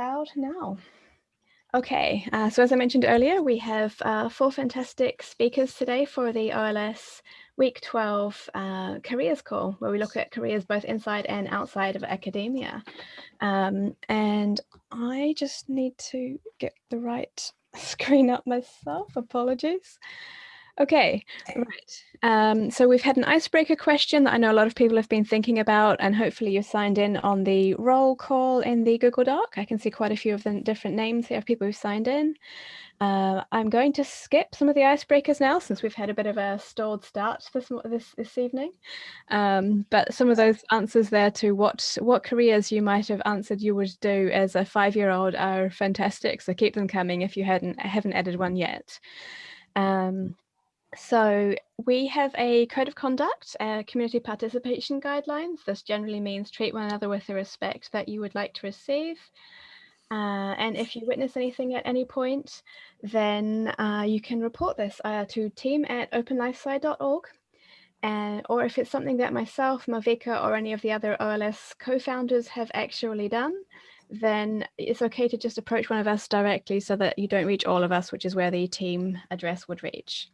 Out now. Okay, uh, so as I mentioned earlier, we have uh, four fantastic speakers today for the OLS Week 12 uh, Careers Call, where we look at careers both inside and outside of academia. Um, and I just need to get the right screen up myself, apologies. Okay, right. Um, so we've had an icebreaker question that I know a lot of people have been thinking about, and hopefully you've signed in on the roll call in the Google Doc. I can see quite a few of the different names here of people who've signed in. Uh, I'm going to skip some of the icebreakers now since we've had a bit of a stalled start this this, this evening. Um, but some of those answers there to what what careers you might have answered you would do as a five-year-old are fantastic. So keep them coming if you hadn't haven't added one yet. Um, so we have a code of conduct, uh, community participation guidelines. This generally means treat one another with the respect that you would like to receive. Uh, and if you witness anything at any point, then uh, you can report this uh, to team at openlifesci.org. And, or if it's something that myself, Malvika, or any of the other OLS co-founders have actually done, then it's okay to just approach one of us directly so that you don't reach all of us, which is where the team address would reach.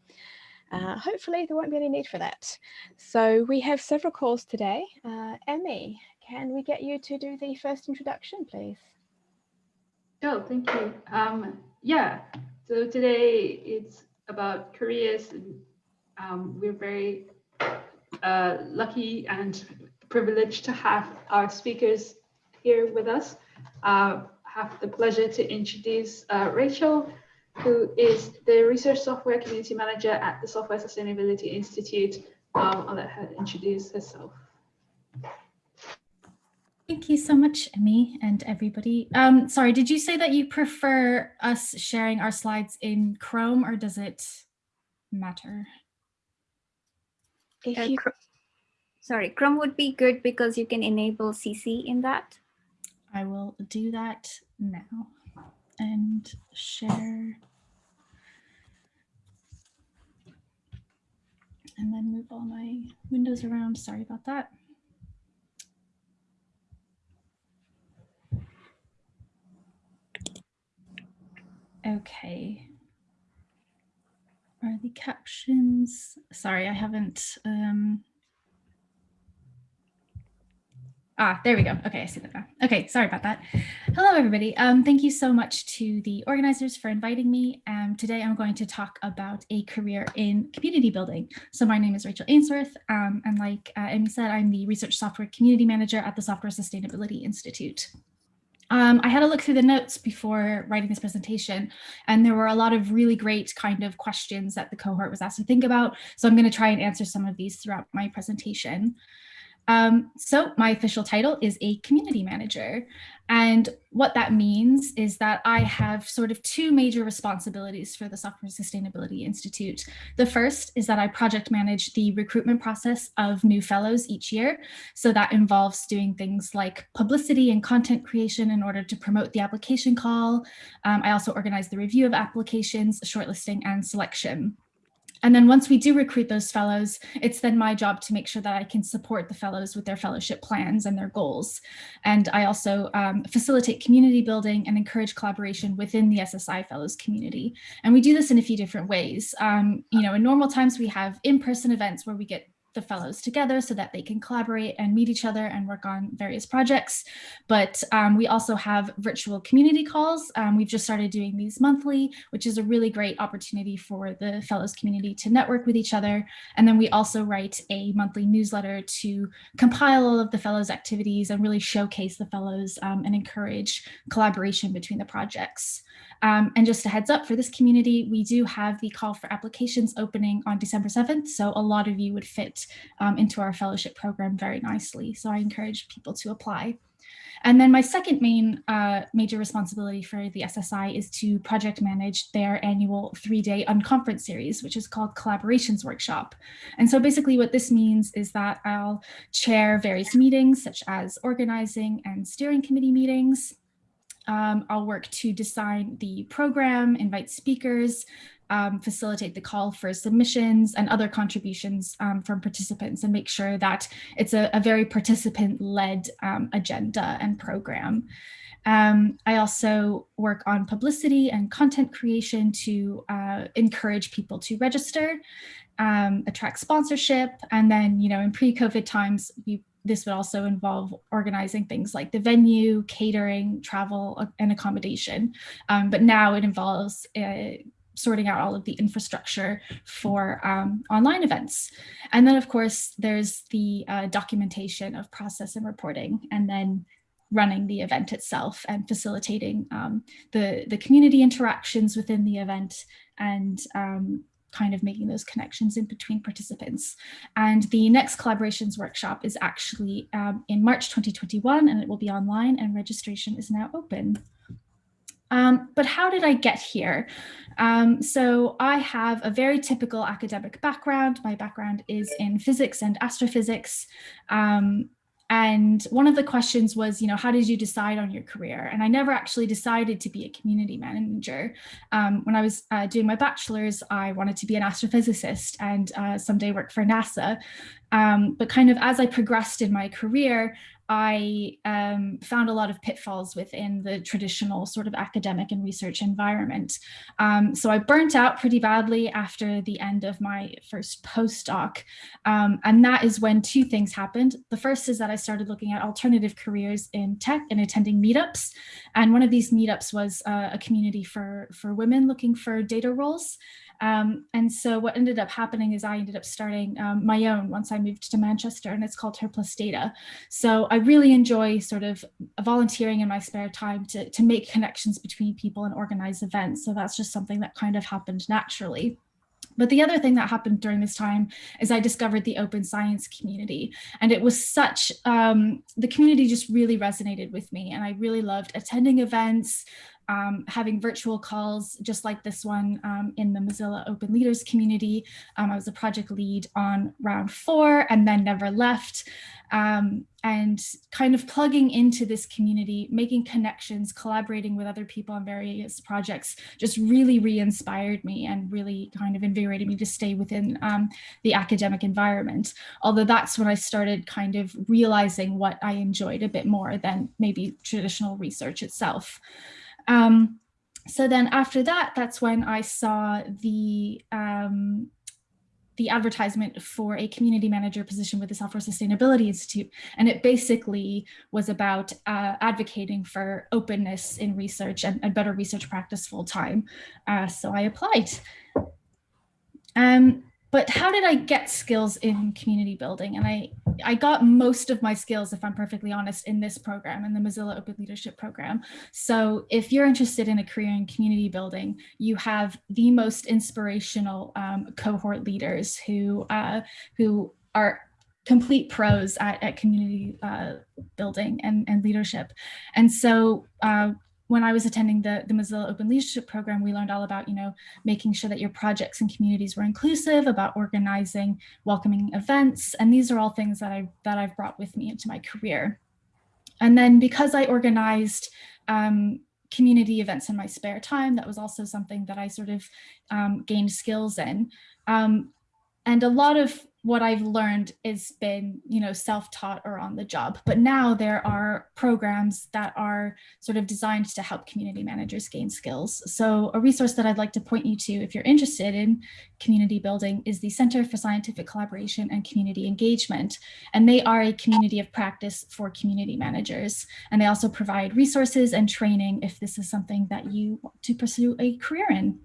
Uh, hopefully there won't be any need for that. So we have several calls today. Uh, Emmy, can we get you to do the first introduction, please? Oh, thank you. Um, yeah, so today it's about careers. Um, we're very uh, lucky and privileged to have our speakers here with us. Uh, have the pleasure to introduce uh, Rachel, who is the Research Software Community Manager at the Software Sustainability Institute. Um, I'll let her introduce herself. Thank you so much, Emmy and everybody. Um, sorry, did you say that you prefer us sharing our slides in Chrome or does it matter? Uh, you... Sorry, Chrome would be good because you can enable CC in that. I will do that now and share. And then move all my windows around. Sorry about that. Okay. Are the captions? Sorry, I haven't um, Ah, there we go. Okay, I see that now. Okay, sorry about that. Hello, everybody. Um, thank you so much to the organizers for inviting me. Um, today, I'm going to talk about a career in community building. So my name is Rachel Ainsworth, um, and like uh, Emmy said, I'm the Research Software Community Manager at the Software Sustainability Institute. Um, I had a look through the notes before writing this presentation, and there were a lot of really great kind of questions that the cohort was asked to think about. So I'm going to try and answer some of these throughout my presentation. Um, so my official title is a community manager. And what that means is that I have sort of two major responsibilities for the Software Sustainability Institute. The first is that I project manage the recruitment process of new fellows each year. So that involves doing things like publicity and content creation in order to promote the application call. Um, I also organize the review of applications, shortlisting and selection. And then once we do recruit those fellows, it's then my job to make sure that I can support the fellows with their fellowship plans and their goals. And I also um, facilitate community building and encourage collaboration within the SSI fellows community. And we do this in a few different ways. Um, you know, in normal times, we have in-person events where we get the fellows together so that they can collaborate and meet each other and work on various projects. But um, we also have virtual community calls. Um, we've just started doing these monthly, which is a really great opportunity for the fellows community to network with each other. And then we also write a monthly newsletter to compile all of the fellows activities and really showcase the fellows um, and encourage collaboration between the projects. Um, and just a heads up for this community, we do have the call for applications opening on December 7th. So a lot of you would fit um, into our fellowship program very nicely. So I encourage people to apply. And then my second main uh, major responsibility for the SSI is to project manage their annual three-day unconference series, which is called Collaborations Workshop. And so basically what this means is that I'll chair various meetings such as organizing and steering committee meetings, um, I'll work to design the program, invite speakers, um, facilitate the call for submissions and other contributions um, from participants and make sure that it's a, a very participant-led um, agenda and program. Um, I also work on publicity and content creation to uh, encourage people to register, um, attract sponsorship, and then, you know, in pre-COVID times, we, this would also involve organizing things like the venue, catering, travel, uh, and accommodation. Um, but now it involves uh, sorting out all of the infrastructure for um, online events. And then, of course, there's the uh, documentation of process and reporting, and then running the event itself and facilitating um, the, the community interactions within the event and um, kind of making those connections in between participants. And the next collaborations workshop is actually um, in March 2021 and it will be online and registration is now open. Um, but how did I get here? Um, so I have a very typical academic background. My background is in physics and astrophysics. Um, and one of the questions was, you know, how did you decide on your career? And I never actually decided to be a community manager. Um, when I was uh, doing my bachelor's, I wanted to be an astrophysicist and uh, someday work for NASA. Um, but kind of as I progressed in my career, I um, found a lot of pitfalls within the traditional sort of academic and research environment. Um, so I burnt out pretty badly after the end of my first postdoc. Um, and that is when two things happened. The first is that I started looking at alternative careers in tech and attending meetups. And one of these meetups was uh, a community for, for women looking for data roles. Um, and so what ended up happening is I ended up starting um, my own once I moved to Manchester and it's called Her Plus Data. So I really enjoy sort of volunteering in my spare time to, to make connections between people and organize events. So that's just something that kind of happened naturally. But the other thing that happened during this time is I discovered the open science community and it was such, um, the community just really resonated with me and I really loved attending events, um, having virtual calls just like this one um, in the Mozilla Open Leaders community. Um, I was a project lead on round four and then never left. Um, and kind of plugging into this community, making connections, collaborating with other people on various projects just really re-inspired me and really kind of invigorated me to stay within um, the academic environment. Although that's when I started kind of realizing what I enjoyed a bit more than maybe traditional research itself. Um, so then after that, that's when I saw the um, the advertisement for a community manager position with the Software Sustainability Institute. And it basically was about uh, advocating for openness in research and, and better research practice full time. Uh, so I applied. Um, but how did I get skills in community building? And I, I got most of my skills, if I'm perfectly honest, in this program, in the Mozilla Open Leadership Program. So if you're interested in a career in community building, you have the most inspirational um, cohort leaders who, uh, who are complete pros at, at community uh, building and, and leadership. And so uh, when I was attending the, the Mozilla Open Leadership Program, we learned all about, you know, making sure that your projects and communities were inclusive, about organizing welcoming events. And these are all things that, I, that I've brought with me into my career. And then because I organized um, community events in my spare time, that was also something that I sort of um, gained skills in. Um, and a lot of what I've learned has been, you know, self-taught or on the job. But now there are programs that are sort of designed to help community managers gain skills. So a resource that I'd like to point you to if you're interested in community building is the Center for Scientific Collaboration and Community Engagement. And they are a community of practice for community managers. And they also provide resources and training if this is something that you want to pursue a career in.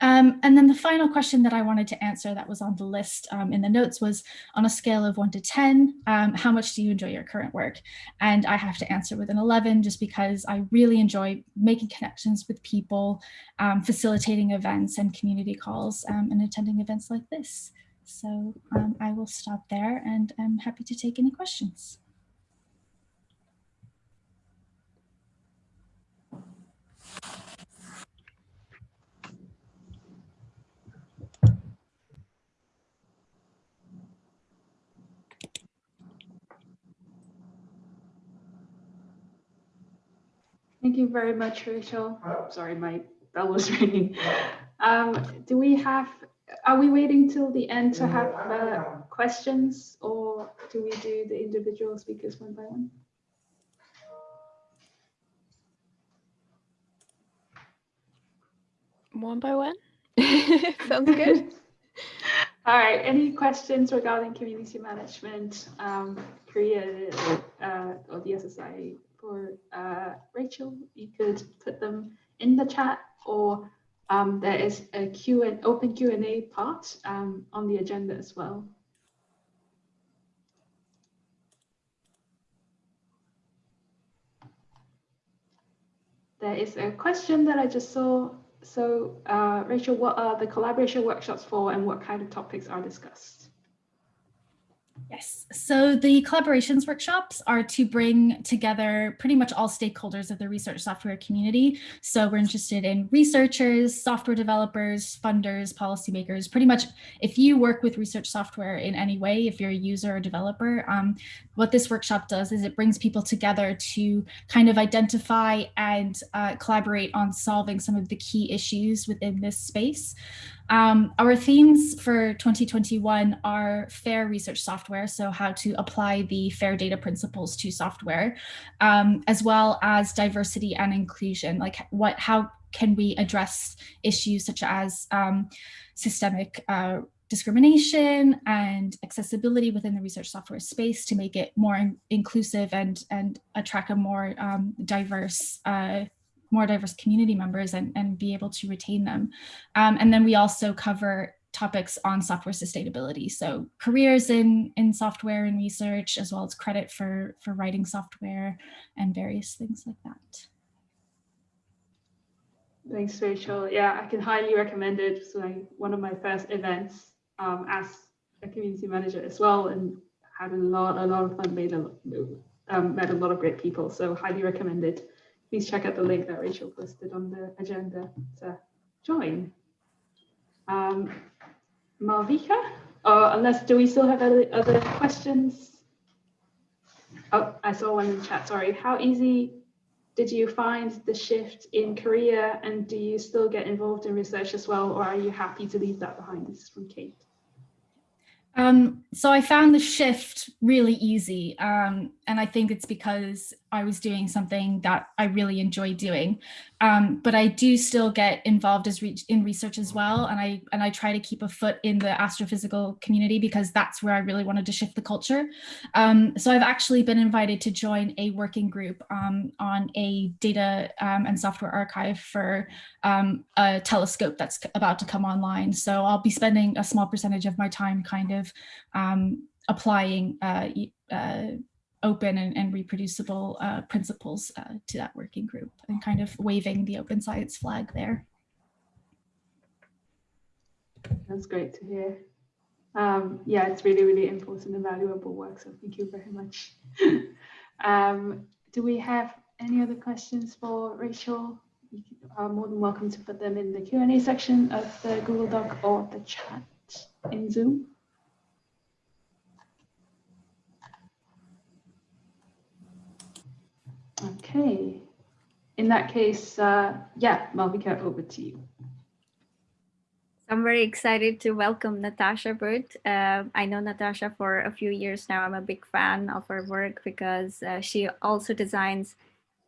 Um, and then the final question that I wanted to answer that was on the list um, in the notes was on a scale of one to 10, um, how much do you enjoy your current work? And I have to answer with an 11 just because I really enjoy making connections with people, um, facilitating events and community calls um, and attending events like this. So um, I will stop there and I'm happy to take any questions. Thank you very much, Rachel. Oh, sorry, my bell was ringing. Um, do we have, are we waiting till the end to have uh, questions or do we do the individual speakers one by one? One by one? Sounds good. All right, any questions regarding community management, um, Korea uh, or the SSI for uh, Rachel? You could put them in the chat or um, there is a Q and open Q&A part um, on the agenda as well. There is a question that I just saw so uh, Rachel, what are the collaboration workshops for and what kind of topics are discussed? Yes, so the collaborations workshops are to bring together pretty much all stakeholders of the research software community. So we're interested in researchers, software developers, funders, policymakers, pretty much if you work with research software in any way, if you're a user or developer, um, what this workshop does is it brings people together to kind of identify and uh, collaborate on solving some of the key issues within this space. Um, our themes for 2021 are fair research software, so how to apply the fair data principles to software, um, as well as diversity and inclusion, like what, how can we address issues such as um, systemic uh, discrimination and accessibility within the research software space to make it more in inclusive and, and attract a more um, diverse uh, more diverse community members and, and be able to retain them. Um, and then we also cover topics on software sustainability. So careers in, in software and research, as well as credit for, for writing software and various things like that. Thanks, Rachel. Yeah, I can highly recommend it. It's like one of my first events um, as a community manager as well, and had a lot, a lot of fun. Made a, um, met a lot of great people. So highly recommended please check out the link that Rachel posted on the agenda to join. Um, Malvika, uh, unless do we still have other, other questions? Oh, I saw one in the chat, sorry. How easy did you find the shift in Korea and do you still get involved in research as well or are you happy to leave that behind? This is from Kate. Um, so I found the shift really easy. Um, and I think it's because I was doing something that I really enjoy doing. Um, but I do still get involved as re in research as well. And I, and I try to keep a foot in the astrophysical community because that's where I really wanted to shift the culture. Um, so I've actually been invited to join a working group um, on a data um, and software archive for um, a telescope that's about to come online. So I'll be spending a small percentage of my time kind of um, applying uh, uh, open and, and reproducible uh, principles uh, to that working group and kind of waving the open science flag there. That's great to hear. Um, yeah, it's really, really important and valuable work. So thank you very much. um, do we have any other questions for Rachel? You are more than welcome to put them in the Q&A section of the Google Doc or the chat in Zoom. Okay. In that case, uh, yeah, Malvika, over to you. I'm very excited to welcome Natasha Burt. Uh, I know Natasha for a few years now. I'm a big fan of her work because uh, she also designs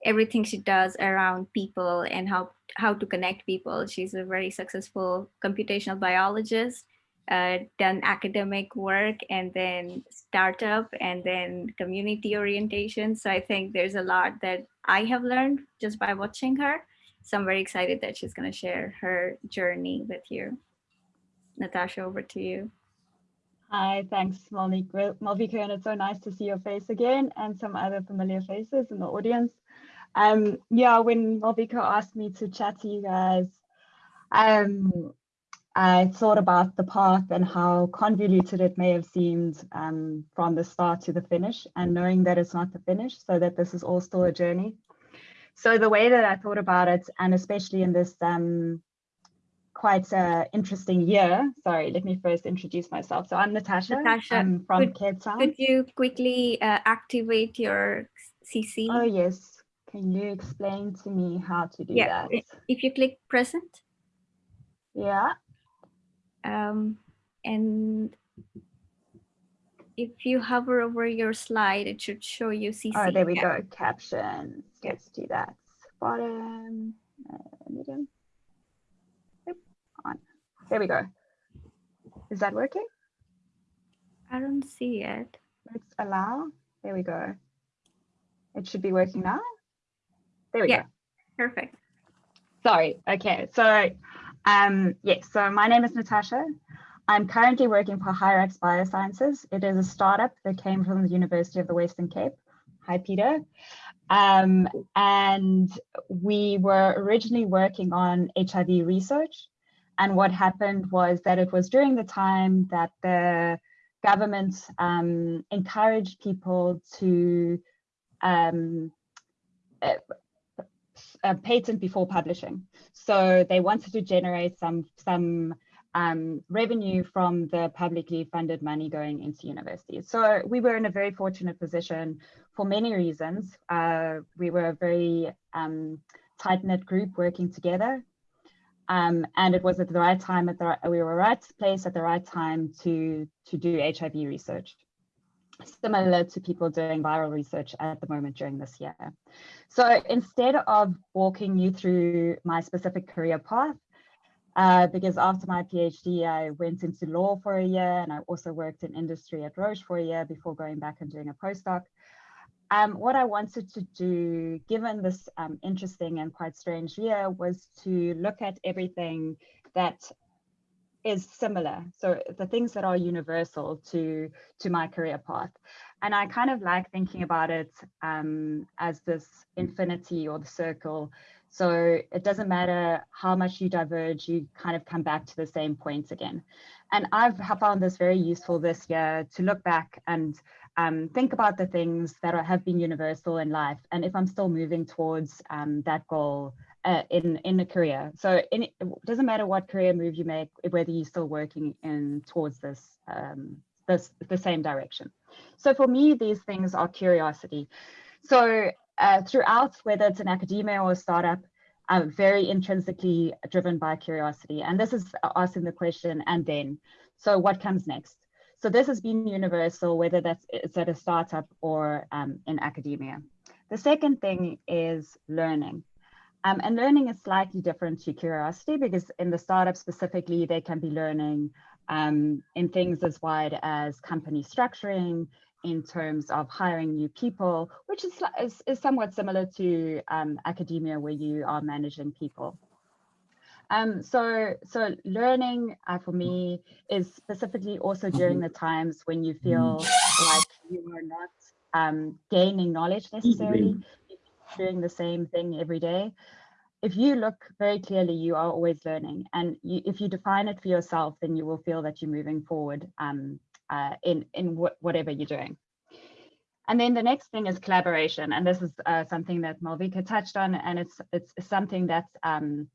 everything she does around people and how, how to connect people. She's a very successful computational biologist uh, done academic work and then startup and then community orientation. So I think there's a lot that I have learned just by watching her. So I'm very excited that she's going to share her journey with you. Natasha, over to you. Hi, thanks, Malvika, and it's so nice to see your face again and some other familiar faces in the audience. Um, yeah, when Malvika asked me to chat to you guys, um, I thought about the path and how convoluted it may have seemed um, from the start to the finish and knowing that it's not the finish so that this is all still a journey. So the way that I thought about it and especially in this um, quite uh, interesting year, sorry, let me first introduce myself. So I'm Natasha, Natasha I'm from could, Cape Town. Could you quickly uh, activate your CC? Oh yes, can you explain to me how to do yeah. that? If you click present. Yeah. Um, and if you hover over your slide, it should show you CC. Oh, there we go. Captions. Let's do that. Bottom, uh, medium. There we go. Is that working? I don't see it. Let's allow. There we go. It should be working now. There we Yeah. go. Perfect. Sorry. Okay. So, um, yes. So my name is Natasha. I'm currently working for Hyrax Biosciences. It is a startup that came from the University of the Western Cape. Hi, Peter. Um, and we were originally working on HIV research. And what happened was that it was during the time that the government um, encouraged people to um, uh, patent before publishing. So they wanted to generate some some um, revenue from the publicly funded money going into universities. So we were in a very fortunate position for many reasons. Uh, we were a very um, tight knit group working together. Um, and it was at the right time, at the we were right place at the right time to, to do HIV research similar to people doing viral research at the moment during this year. So instead of walking you through my specific career path, uh, because after my PhD, I went into law for a year and I also worked in industry at Roche for a year before going back and doing a postdoc. Um, what I wanted to do, given this um, interesting and quite strange year, was to look at everything that is similar. So the things that are universal to, to my career path. And I kind of like thinking about it um, as this infinity or the circle. So it doesn't matter how much you diverge, you kind of come back to the same points again. And I've found this very useful this year to look back and um, think about the things that are, have been universal in life. And if I'm still moving towards um, that goal uh, in in a career. So in, it doesn't matter what career move you make, whether you're still working in towards this um, this the same direction. So for me, these things are curiosity. So uh, throughout, whether it's an academia or a startup, I'm very intrinsically driven by curiosity. And this is asking the question, and then, so what comes next? So this has been universal, whether that's it's at a startup or um, in academia. The second thing is learning. Um, and learning is slightly different to curiosity because in the startup specifically, they can be learning um, in things as wide as company structuring, in terms of hiring new people, which is, is, is somewhat similar to um, academia where you are managing people. Um, so, so learning uh, for me is specifically also during the times when you feel like you are not um, gaining knowledge necessarily, doing the same thing every day. If you look very clearly, you are always learning. And you, if you define it for yourself, then you will feel that you're moving forward um, uh, in, in wh whatever you're doing. And then the next thing is collaboration. And this is uh, something that Malvika touched on, and it's, it's something that's, um,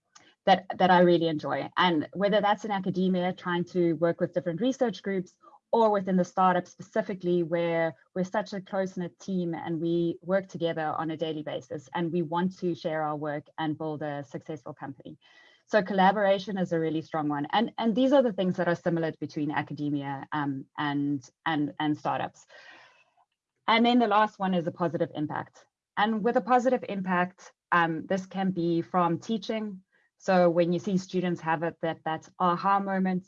that, that I really enjoy. And whether that's in academia, trying to work with different research groups, or within the startup specifically where we're such a close-knit team and we work together on a daily basis and we want to share our work and build a successful company. So collaboration is a really strong one. And, and these are the things that are similar between academia um, and, and, and startups. And then the last one is a positive impact. And with a positive impact, um, this can be from teaching. So when you see students have it, that that aha moment,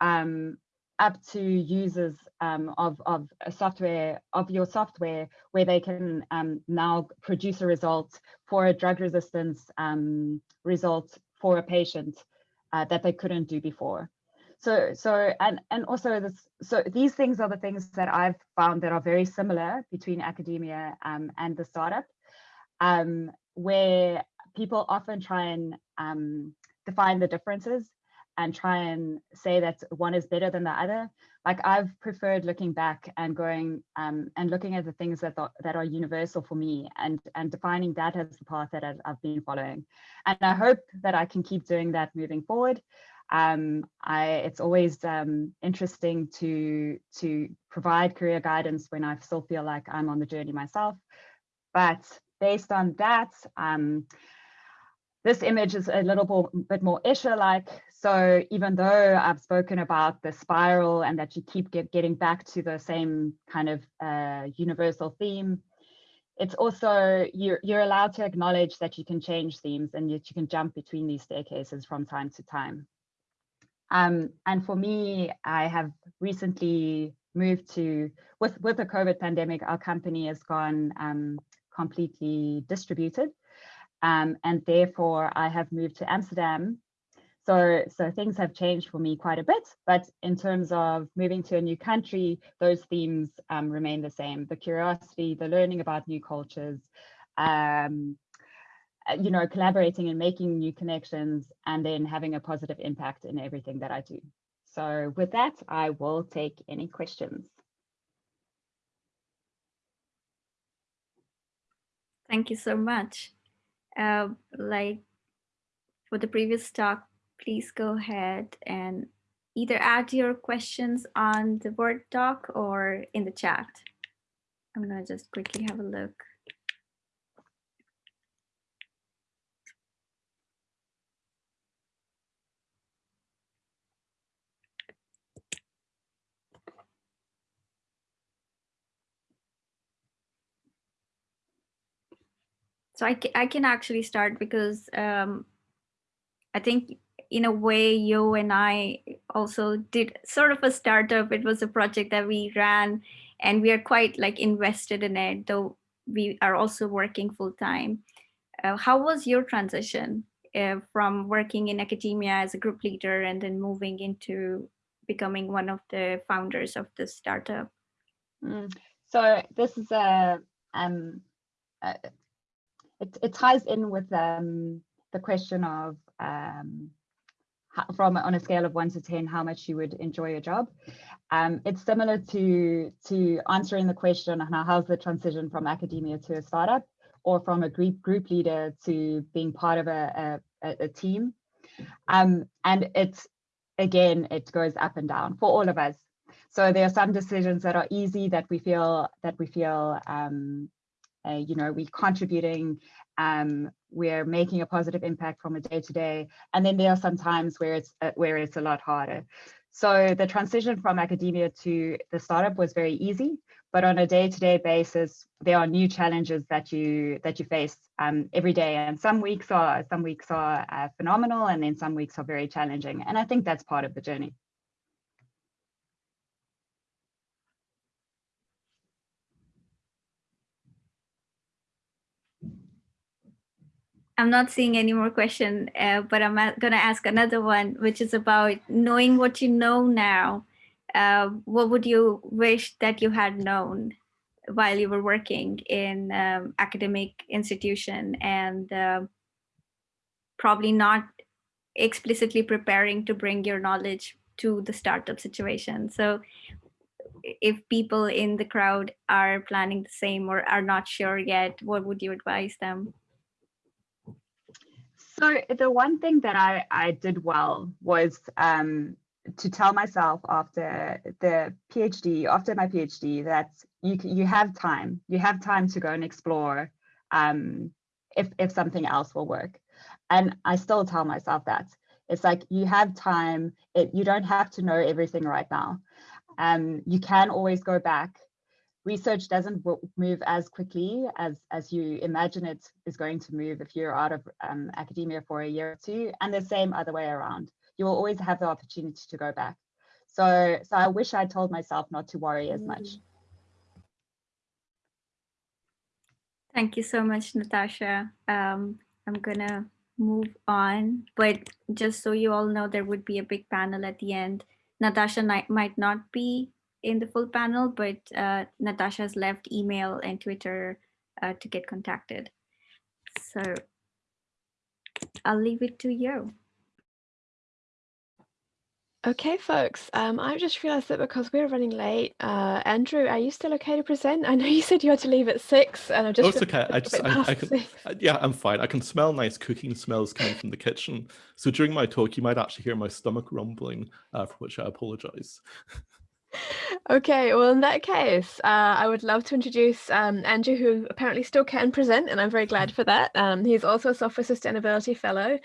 um, up to users um, of, of software, of your software, where they can um, now produce a result for a drug resistance um, result for a patient uh, that they couldn't do before. So, so and and also this, so these things are the things that I've found that are very similar between academia um, and the startup, um, where people often try and um, define the differences and try and say that one is better than the other. Like I've preferred looking back and going um, and looking at the things that that are universal for me and and defining that as the path that I've, I've been following. And I hope that I can keep doing that moving forward. Um, I, it's always um, interesting to to provide career guidance when I still feel like I'm on the journey myself. But based on that, um, this image is a little bit more Escher-like. So even though I've spoken about the spiral and that you keep get, getting back to the same kind of uh, universal theme, it's also, you're, you're allowed to acknowledge that you can change themes and that you can jump between these staircases from time to time. Um, and for me, I have recently moved to, with, with the COVID pandemic, our company has gone um, completely distributed. Um, and therefore I have moved to Amsterdam. So, so things have changed for me quite a bit, but in terms of moving to a new country, those themes um, remain the same. The curiosity, the learning about new cultures, um, uh, you know, collaborating and making new connections and then having a positive impact in everything that I do. So with that, I will take any questions. Thank you so much. Uh, like for the previous talk, please go ahead and either add your questions on the Word doc or in the chat. I'm gonna just quickly have a look. So I, I can actually start because um, I think in a way, you and I also did sort of a startup. It was a project that we ran and we are quite like invested in it, though we are also working full time. Uh, how was your transition uh, from working in academia as a group leader and then moving into becoming one of the founders of the startup? Mm. So this is a um, uh, it, it ties in with um, the question of um, from on a scale of one to 10, how much you would enjoy your job. Um, it's similar to, to answering the question on how's the transition from academia to a startup or from a group, group leader to being part of a, a, a team. Um, and it's, again, it goes up and down for all of us. So there are some decisions that are easy that we feel that we feel um, uh, you know, we're contributing, um, we're making a positive impact from a day to day. And then there are some times where it's, uh, where it's a lot harder. So the transition from academia to the startup was very easy, but on a day-to-day -day basis, there are new challenges that you that you face um, every day. And some weeks are some weeks are uh, phenomenal, and then some weeks are very challenging. And I think that's part of the journey. I'm not seeing any more question, uh, but I'm going to ask another one, which is about knowing what you know now. Uh, what would you wish that you had known while you were working in um, academic institution and uh, probably not explicitly preparing to bring your knowledge to the startup situation. So if people in the crowd are planning the same or are not sure yet, what would you advise them? So the one thing that I, I did well was um, to tell myself after the PhD, after my PhD, that you you have time, you have time to go and explore um, if if something else will work. And I still tell myself that it's like you have time. It, you don't have to know everything right now. Um, you can always go back research doesn't move as quickly as, as you imagine it is going to move if you're out of um, academia for a year or two, and the same other way around. You will always have the opportunity to go back. So, so I wish I told myself not to worry as much. Thank you so much, Natasha. Um, I'm gonna move on, but just so you all know, there would be a big panel at the end. Natasha might not be in the full panel, but uh, Natasha's left email and Twitter uh, to get contacted. So I'll leave it to you. Okay, folks, um, I just realized that because we're running late, uh, Andrew, are you still okay to present? I know you said you had to leave at six and I just- Oh, it's okay. I just, I, I can, uh, yeah, I'm fine. I can smell nice cooking smells coming from the kitchen. So during my talk, you might actually hear my stomach rumbling, uh, for which I apologize. Okay, well, in that case, uh, I would love to introduce um, Andrew, who apparently still can present, and I'm very glad for that. Um, he's also a Software Sustainability Fellow,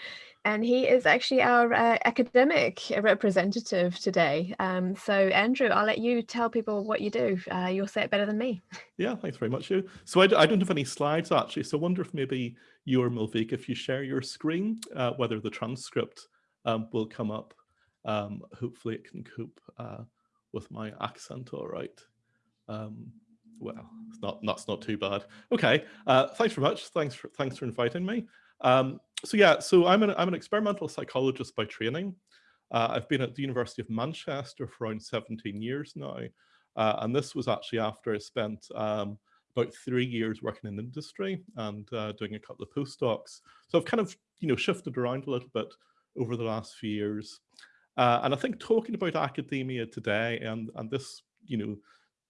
and he is actually our uh, academic representative today. Um, so, Andrew, I'll let you tell people what you do. Uh, you'll say it better than me. Yeah, thanks very much. You. So I, I don't have any slides, actually, so I wonder if maybe you or Malvika, if you share your screen, uh, whether the transcript um, will come up. Um, hopefully it can cope uh, with my accent all right. Um, well, it's not that's not too bad. Okay, uh, thanks very much. Thanks for thanks for inviting me. Um, so yeah, so I'm an I'm an experimental psychologist by training. Uh, I've been at the University of Manchester for around 17 years now, uh, and this was actually after I spent um, about three years working in industry and uh, doing a couple of postdocs. So I've kind of you know shifted around a little bit over the last few years. Uh, and I think talking about academia today and, and this, you know,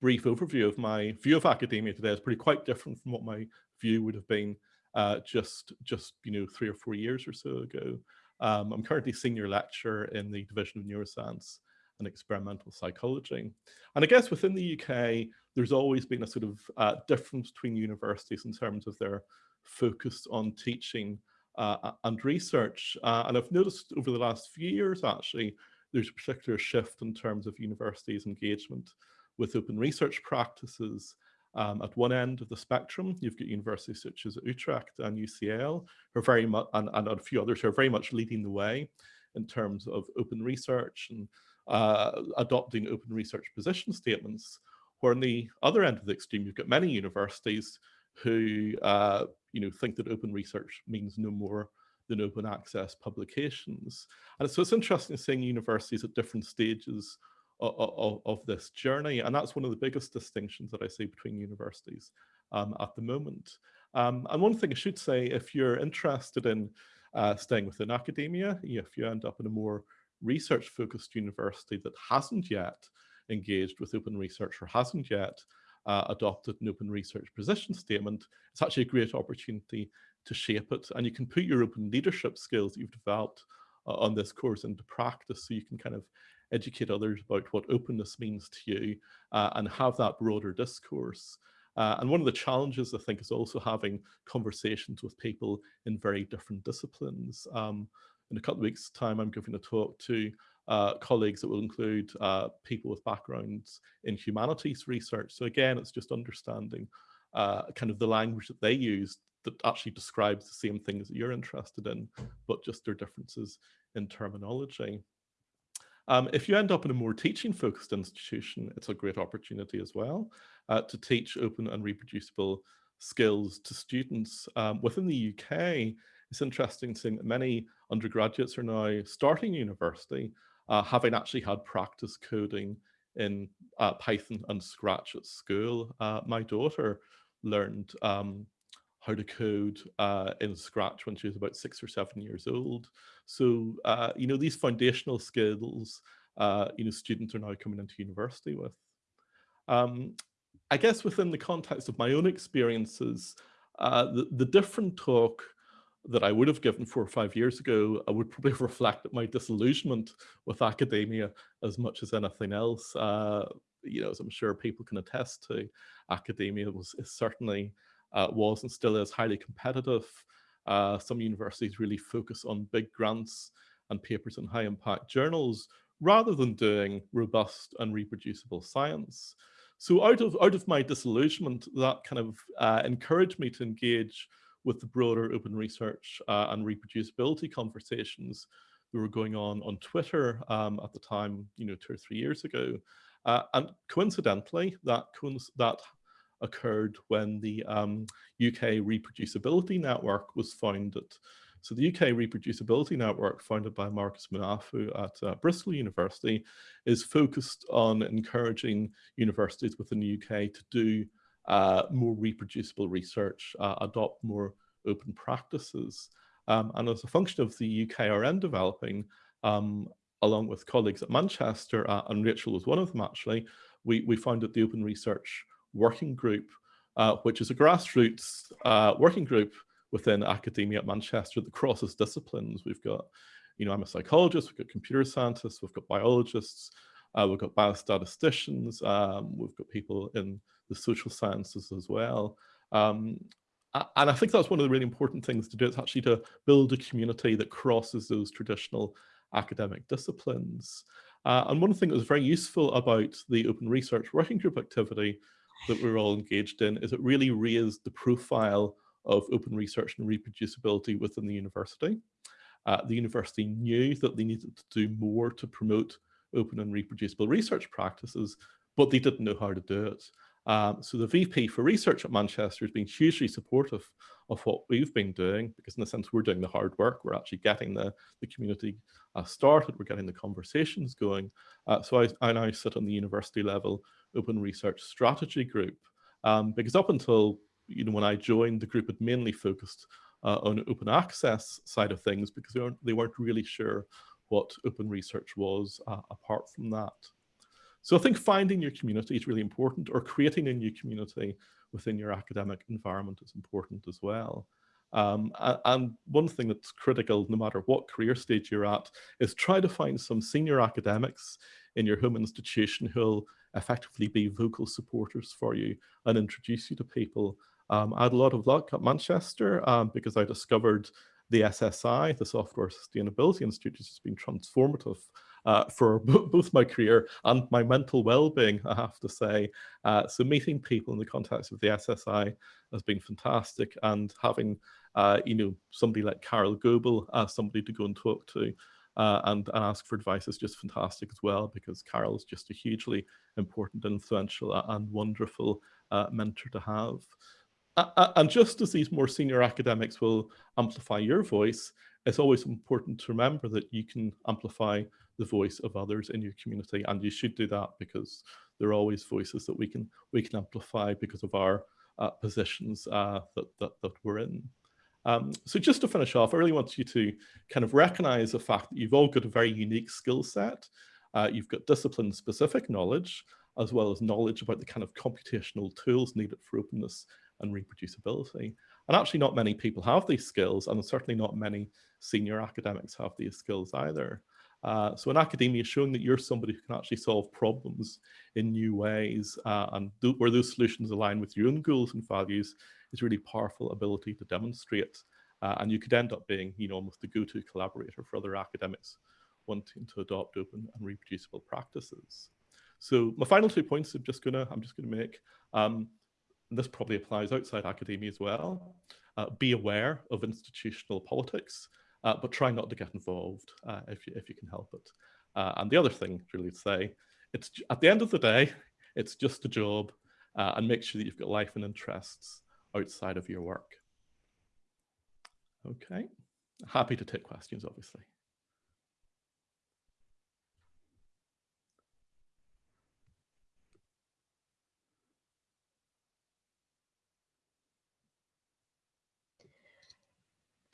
brief overview of my view of academia today is pretty quite different from what my view would have been uh, just, just, you know, three or four years or so ago. Um, I'm currently senior lecturer in the Division of Neuroscience and Experimental Psychology. And I guess within the UK, there's always been a sort of uh, difference between universities in terms of their focus on teaching uh, and research. Uh, and I've noticed over the last few years, actually, there's a particular shift in terms of universities' engagement with open research practices. Um, at one end of the spectrum, you've got universities such as Utrecht and UCL, who are very much, and, and a few others who are very much leading the way in terms of open research and uh, adopting open research position statements. Where on the other end of the extreme, you've got many universities who uh, you know think that open research means no more than open access publications. And so it's interesting seeing universities at different stages of, of, of, this journey. And that's one of the biggest distinctions that I see between universities um, at the moment. Um, and one thing I should say, if you're interested in uh, staying within academia, if you end up in a more research focused university that hasn't yet engaged with open research or hasn't yet uh, adopted an open research position statement, it's actually a great opportunity to shape it. And you can put your open leadership skills that you've developed uh, on this course into practice so you can kind of educate others about what openness means to you uh, and have that broader discourse. Uh, and one of the challenges, I think, is also having conversations with people in very different disciplines. Um, in a couple of weeks' time, I'm giving a talk to uh, colleagues that will include uh, people with backgrounds in humanities research. So again, it's just understanding uh, kind of the language that they use that actually describes the same things that you're interested in, but just their differences in terminology. Um, if you end up in a more teaching focused institution, it's a great opportunity as well uh, to teach open and reproducible skills to students. Um, within the UK, it's interesting to seeing that many undergraduates are now starting university uh, having actually had practice coding in uh, Python and Scratch at school. Uh, my daughter learned um, how to code uh, in Scratch when she was about six or seven years old. So, uh, you know, these foundational skills, uh, you know, students are now coming into university with. Um, I guess within the context of my own experiences, the, the different talk that I would have given four or five years ago, I would probably reflect my disillusionment with academia as much as anything else. Uh, you know, as I'm sure people can attest to, academia was certainly uh, was and still is highly competitive. Uh, some universities really focus on big grants and papers in high impact journals rather than doing robust and reproducible science. So out of out of my disillusionment, that kind of uh, encouraged me to engage with the broader open research uh, and reproducibility conversations that were going on on Twitter um, at the time, you know, two or three years ago. Uh, and coincidentally, that, that occurred when the um, UK Reproducibility Network was founded. So the UK Reproducibility Network, founded by Marcus Munafò at uh, Bristol University, is focused on encouraging universities within the UK to do uh, more reproducible research, uh, adopt more open practices. Um, and as a function of the UKRN developing, um, along with colleagues at Manchester, uh, and Rachel was one of them actually, we, we founded the Open Research Working Group, uh, which is a grassroots uh, working group within academia at Manchester that crosses disciplines. We've got, you know, I'm a psychologist, we've got computer scientists, we've got biologists, uh, we've got biostatisticians, um, we've got people in the social sciences as well. Um, and I think that's one of the really important things to do is actually to build a community that crosses those traditional academic disciplines. Uh, and one thing that was very useful about the open research working group activity that we're all engaged in is it really raised the profile of open research and reproducibility within the university. uh, the university knew that they needed to do more to promote open and reproducible research practices, but they didn't know how to do it. Um, so the VP for research at Manchester has been hugely supportive of what we've been doing, because in a sense, we're doing the hard work. We're actually getting the, the community uh, started. We're getting the conversations going. Uh, so I, I, now sit on the university level open research strategy group, um, because up until you know when I joined, the group had mainly focused uh, on open access side of things because they weren't, they weren't really sure what open research was uh, apart from that. So I think finding your community is really important or creating a new community within your academic environment is important as well. Um, and one thing that's critical, no matter what career stage you're at, is try to find some senior academics in your home institution who'll effectively be vocal supporters for you and introduce you to people. Um, I had a lot of luck at Manchester um, because I discovered the SSI, the Software Sustainability Institute, which has been transformative uh, for both my career and my mental well-being, I have to say. Uh, so meeting people in the context of the SSI has been fantastic and having, uh, you know, somebody like Carole Goble as somebody to go and talk to uh, and, and, ask for advice is just fantastic as well because Carole is just a hugely important, influential and wonderful uh, mentor to have. and just as these more senior academics will amplify your voice, it's always important to remember that you can amplify the voice of others in your community and you should do that because there are always voices that we can we can amplify because of our uh, positions uh, that, that, that we're in. Um, so just to finish off, I really want you to kind of recognize the fact that you've all got a very unique skill set. Uh, you've got discipline specific knowledge, as well as knowledge about the kind of computational tools needed for openness and reproducibility. And actually not many people have these skills, and certainly not many senior academics have these skills either. Uh, so in academia, showing that you're somebody who can actually solve problems in new ways uh, and where those solutions align with your own goals and values is really powerful ability to demonstrate. Uh, and you could end up being, you know, almost the go-to collaborator for other academics wanting to adopt open and reproducible practices. So my final two points I'm just gonna I'm just gonna make. Um, this probably applies outside academia as well. Uh, be aware of institutional politics uh, but try not to get involved uh, if, you, if you can help it. Uh, and the other thing really to say, it's at the end of the day, it's just a job uh, and make sure that you've got life and interests outside of your work. Okay, happy to take questions, obviously.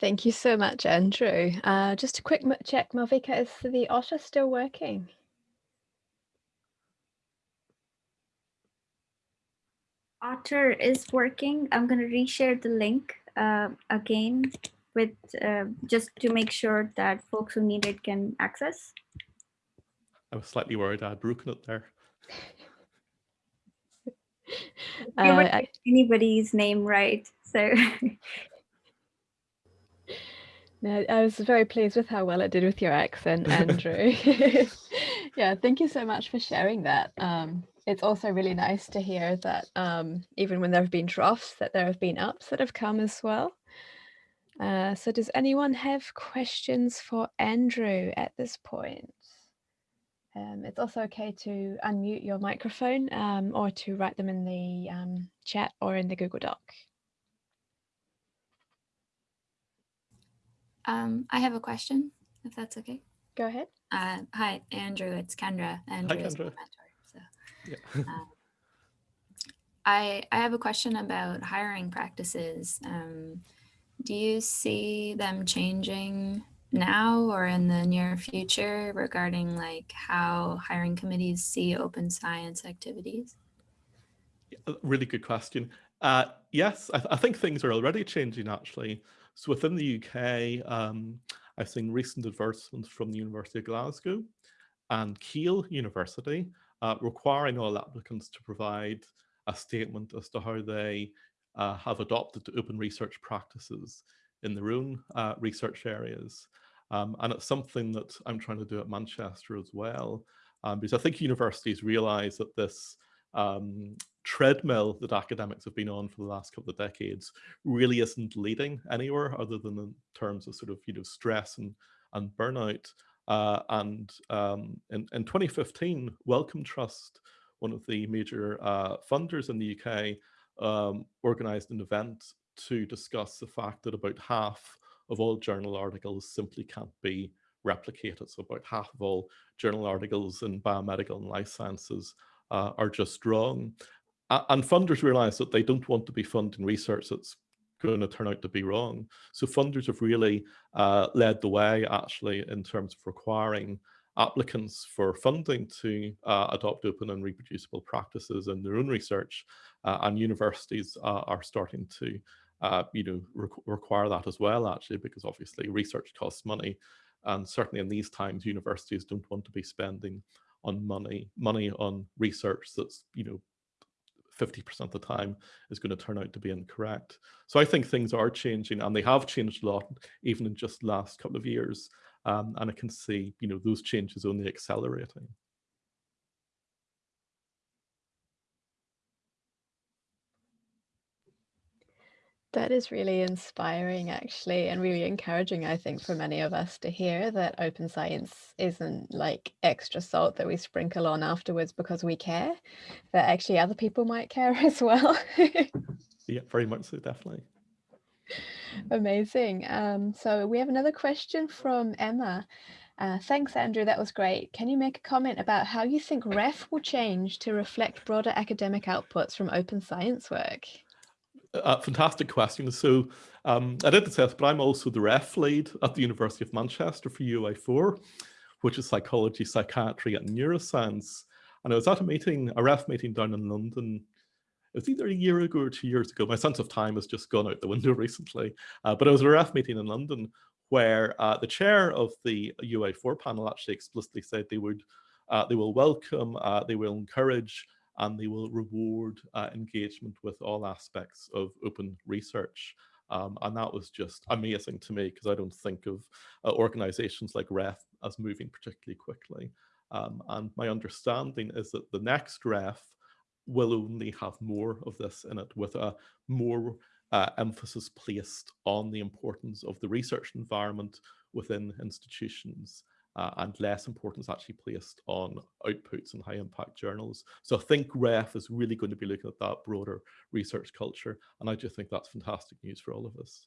Thank you so much, Andrew. Uh, just a quick check, Malvika, is the Otter still working? Otter is working. I'm going to reshare the link uh, again with uh, just to make sure that folks who need it can access. I was slightly worried I had broken it there. uh, anybody's name right, so No, I was very pleased with how well it did with your accent, Andrew. yeah, thank you so much for sharing that. Um, it's also really nice to hear that um, even when there have been troughs, that there have been ups that have come as well. Uh, so does anyone have questions for Andrew at this point? Um, it's also okay to unmute your microphone um, or to write them in the um, chat or in the Google Doc. Um, I have a question, if that's okay. Go ahead. Uh, hi, Andrew. It's Kendra. Andrew hi, is my mentor. So, yeah. um, I I have a question about hiring practices. Um, do you see them changing now or in the near future regarding like how hiring committees see open science activities? really good question. Uh, yes, I, th I think things are already changing actually. So within the UK, um, I've seen recent advertisements from the University of Glasgow and Keele University uh, requiring all applicants to provide a statement as to how they uh, have adopted open research practices in their own uh, research areas. Um, and it's something that I'm trying to do at Manchester as well, um, because I think universities realize that this um, treadmill that academics have been on for the last couple of decades really isn't leading anywhere other than in terms of sort of you know stress and and burnout. Uh, and um, in, in 2015, Wellcome Trust, one of the major uh, funders in the UK, um, organized an event to discuss the fact that about half of all journal articles simply can't be replicated. So about half of all journal articles in biomedical and life sciences uh, are just wrong. And funders realize that they don't want to be funding research that's going to turn out to be wrong. So funders have really uh, led the way actually in terms of requiring applicants for funding to uh, adopt open and reproducible practices in their own research uh, and universities are starting to uh, you know re require that as well actually because obviously research costs money and certainly in these times universities don't want to be spending on money money on research that's you know 50% of the time is going to turn out to be incorrect. So I think things are changing and they have changed a lot, even in just last couple of years. Um, and I can see, you know, those changes only accelerating. That is really inspiring, actually, and really encouraging, I think, for many of us to hear that open science isn't like extra salt that we sprinkle on afterwards because we care, that actually other people might care as well. yeah, very much so, definitely. Amazing. Um, so we have another question from Emma. Uh, thanks, Andrew. That was great. Can you make a comment about how you think REF will change to reflect broader academic outputs from open science work? Uh, fantastic question. So um, I did the test, but I'm also the REF lead at the University of Manchester for UoA4, which is psychology, psychiatry, and neuroscience. And I was at a meeting, a REF meeting down in London. It was either a year ago or two years ago. My sense of time has just gone out the window recently. Uh, but it was at a REF meeting in London where uh, the chair of the UoA4 panel actually explicitly said they would, uh, they will welcome, uh, they will encourage and they will reward uh, engagement with all aspects of open research. Um, and that was just amazing to me because I don't think of uh, organizations like REF as moving particularly quickly. Um, and my understanding is that the next REF will only have more of this in it with a more uh, emphasis placed on the importance of the research environment within institutions uh, and less importance actually placed on outputs and high impact journals. So I think REF is really going to be looking at that broader research culture. And I just think that's fantastic news for all of us.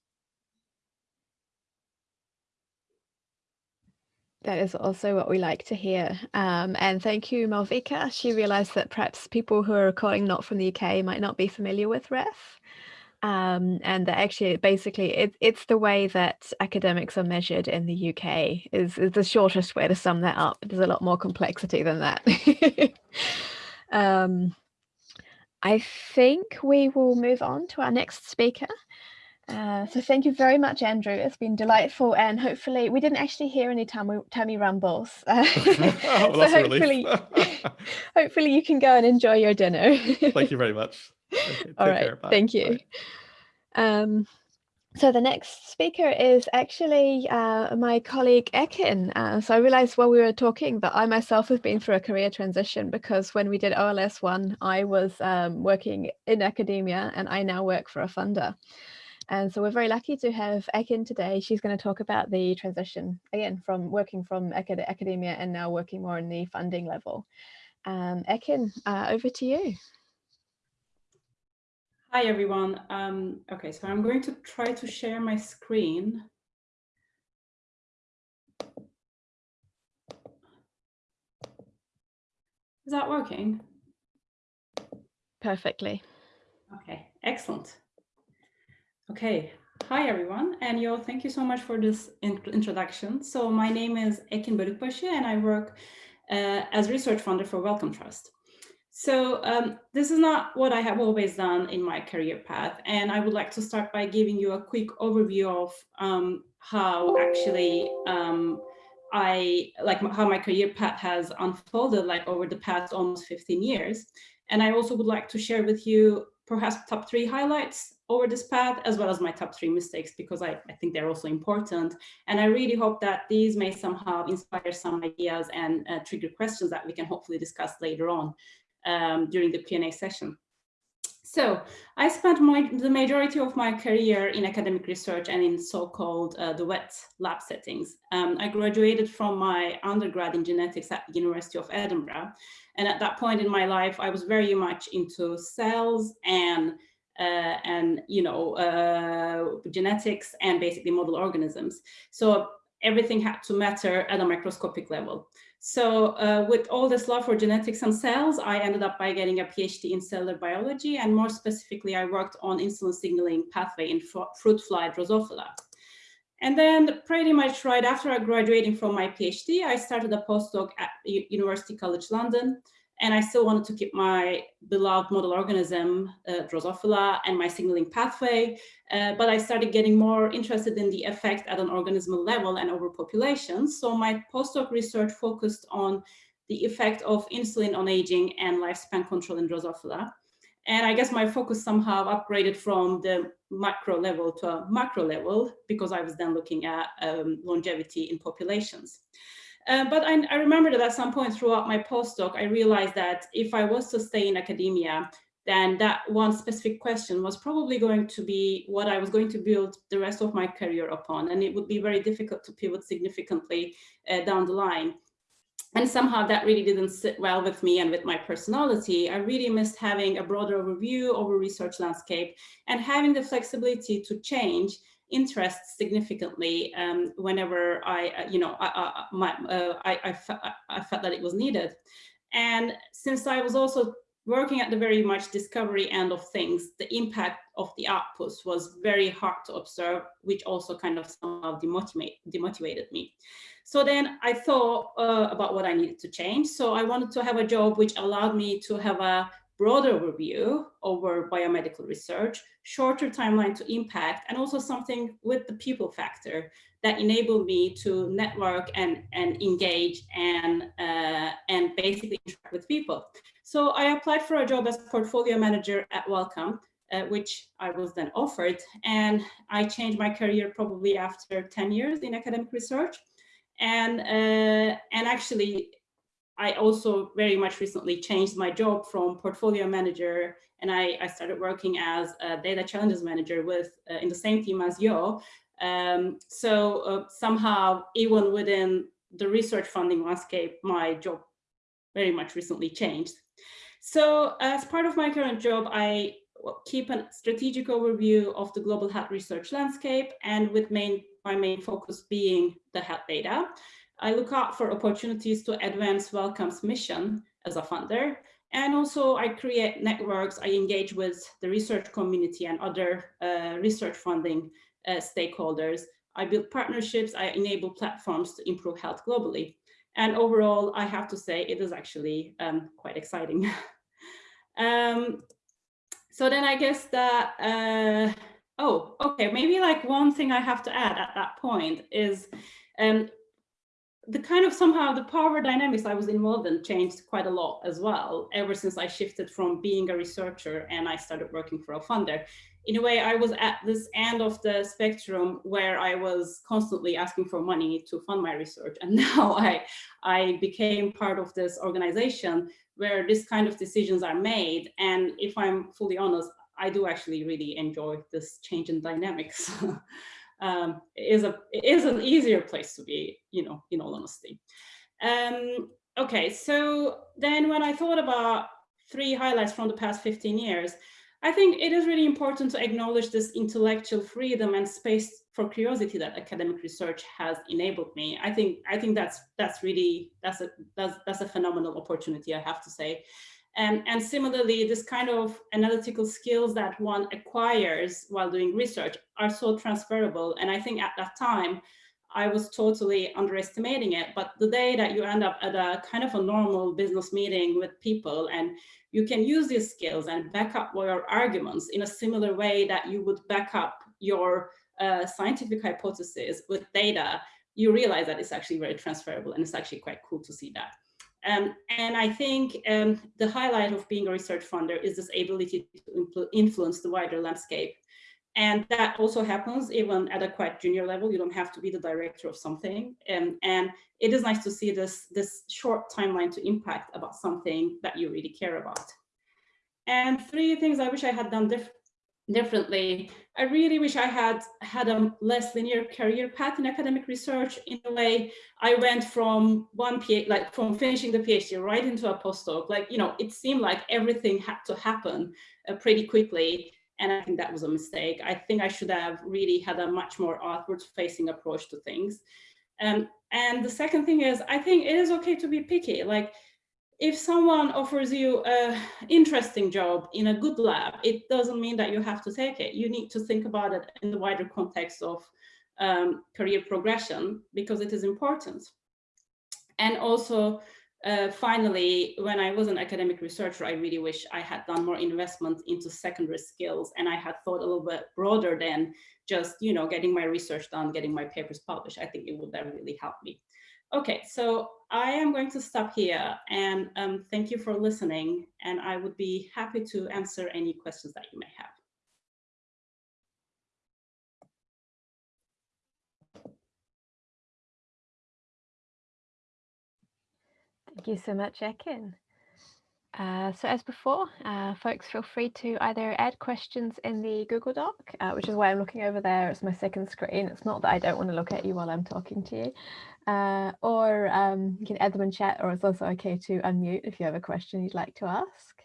That is also what we like to hear. Um, and thank you, Malvika. She realized that perhaps people who are calling not from the UK might not be familiar with REF um, and that actually basically it, it's the way that academics are measured in the UK is, is the shortest way to sum that up. There's a lot more complexity than that. um, I think we will move on to our next speaker. Uh, so thank you very much, Andrew. It's been delightful, and hopefully we didn't actually hear any tummy, tummy rumbles. Uh, oh, well, so hopefully, hopefully you can go and enjoy your dinner. Thank you very much. Okay, All right, thank you. Um, so the next speaker is actually uh, my colleague Ekin. Uh, so I realized while we were talking that I myself have been through a career transition because when we did OLS one, I was um, working in academia and I now work for a funder. And so we're very lucky to have Ekin today. She's going to talk about the transition again from working from acad academia and now working more in the funding level. Um, Ekin, uh, over to you. Hi, everyone. Um, okay, so I'm going to try to share my screen. Is that working? Perfectly. Okay, excellent. Okay, hi everyone, and yo, thank you so much for this in introduction. So my name is Ekin Bolukbasi and I work uh, as research funder for Wellcome Trust. So um, this is not what I have always done in my career path. And I would like to start by giving you a quick overview of um, how actually um, I like how my career path has unfolded like over the past almost 15 years. And I also would like to share with you perhaps top three highlights over this path, as well as my top three mistakes, because I, I think they're also important. And I really hope that these may somehow inspire some ideas and uh, trigger questions that we can hopefully discuss later on um, during the Q&A session. So I spent my, the majority of my career in academic research and in so-called uh, the wet lab settings. Um, I graduated from my undergrad in genetics at the University of Edinburgh. And at that point in my life, I was very much into cells and uh, and you know uh, genetics and basically model organisms. So everything had to matter at a microscopic level. So uh, with all this love for genetics and cells, I ended up by getting a PhD in cellular biology. And more specifically, I worked on insulin signaling pathway in fruit fly Drosophila. And then pretty much right after graduating from my PhD, I started a postdoc at University College London. And I still wanted to keep my beloved model organism, uh, Drosophila, and my signaling pathway. Uh, but I started getting more interested in the effect at an organismal level and over populations. So my postdoc research focused on the effect of insulin on aging and lifespan control in Drosophila. And I guess my focus somehow upgraded from the macro level to a macro level because I was then looking at um, longevity in populations. Uh, but I, I, remember that at some point throughout my postdoc, I realized that if I was to stay in academia, then that one specific question was probably going to be what I was going to build the rest of my career upon. And it would be very difficult to pivot significantly uh, down the line. And somehow that really didn't sit well with me and with my personality. I really missed having a broader overview over research landscape and having the flexibility to change interest significantly um, whenever I, uh, you know, I, I, my, uh, I, I, I felt that it was needed. And since I was also working at the very much discovery end of things, the impact of the outputs was very hard to observe, which also kind of somehow demotivate, demotivated me. So then I thought uh, about what I needed to change. So I wanted to have a job which allowed me to have a broader overview over biomedical research, shorter timeline to impact, and also something with the people factor that enabled me to network and, and engage and, uh, and basically interact with people. So I applied for a job as portfolio manager at Wellcome, uh, which I was then offered. And I changed my career probably after 10 years in academic research. And, uh, and actually I also very much recently changed my job from portfolio manager and I, I started working as a data challenges manager with uh, in the same team as Yo. Um, so uh, somehow even within the research funding landscape, my job very much recently changed. So as part of my current job, I keep a strategic overview of the global health research landscape and with main my main focus being the health data. I look out for opportunities to advance Wellcome's mission as a funder. And also I create networks, I engage with the research community and other uh, research funding uh, stakeholders. I build partnerships, I enable platforms to improve health globally. And overall, I have to say it is actually um, quite exciting. um, so then I guess that, uh, oh, okay, maybe like one thing I have to add at that point is um, the kind of somehow the power dynamics I was involved in changed quite a lot as well, ever since I shifted from being a researcher and I started working for a funder. In a way, I was at this end of the spectrum where I was constantly asking for money to fund my research. And now I, I became part of this organization where this kind of decisions are made. And if I'm fully honest, I do actually really enjoy this change in dynamics. um, is a is an easier place to be, you know, in all honesty. Um, okay, so then when I thought about three highlights from the past 15 years, I think it is really important to acknowledge this intellectual freedom and space for curiosity that academic research has enabled me. I think I think that's that's really that's a that's that's a phenomenal opportunity, I have to say. And, and similarly, this kind of analytical skills that one acquires while doing research are so transferable. And I think at that time, I was totally underestimating it. But the day that you end up at a kind of a normal business meeting with people and you can use these skills and back up your arguments in a similar way that you would back up your uh, scientific hypothesis with data, you realize that it's actually very transferable and it's actually quite cool to see that. Um, and I think um, the highlight of being a research funder is this ability to influence the wider landscape. And that also happens even at a quite junior level. You don't have to be the director of something. Um, and it is nice to see this, this short timeline to impact about something that you really care about. And three things I wish I had done diff differently. I really wish I had had a less linear career path in academic research. In a way, I went from one PhD, like from finishing the PhD right into a postdoc. Like, you know, it seemed like everything had to happen uh, pretty quickly. And I think that was a mistake. I think I should have really had a much more outward facing approach to things. Um, and the second thing is, I think it is okay to be picky. Like if someone offers you a interesting job in a good lab, it doesn't mean that you have to take it. You need to think about it in the wider context of um, career progression because it is important. And also, uh, finally, when I was an academic researcher, I really wish I had done more investment into secondary skills and I had thought a little bit broader than just, you know, getting my research done, getting my papers published. I think it would have really helped me. Okay, so I am going to stop here and um, thank you for listening. And I would be happy to answer any questions that you may have. Thank you so much, Ekin. Uh, so as before, uh, folks feel free to either add questions in the Google Doc, uh, which is why I'm looking over there. It's my second screen. It's not that I don't want to look at you while I'm talking to you. Uh, or um, you can add them in chat, or it's also okay to unmute if you have a question you'd like to ask.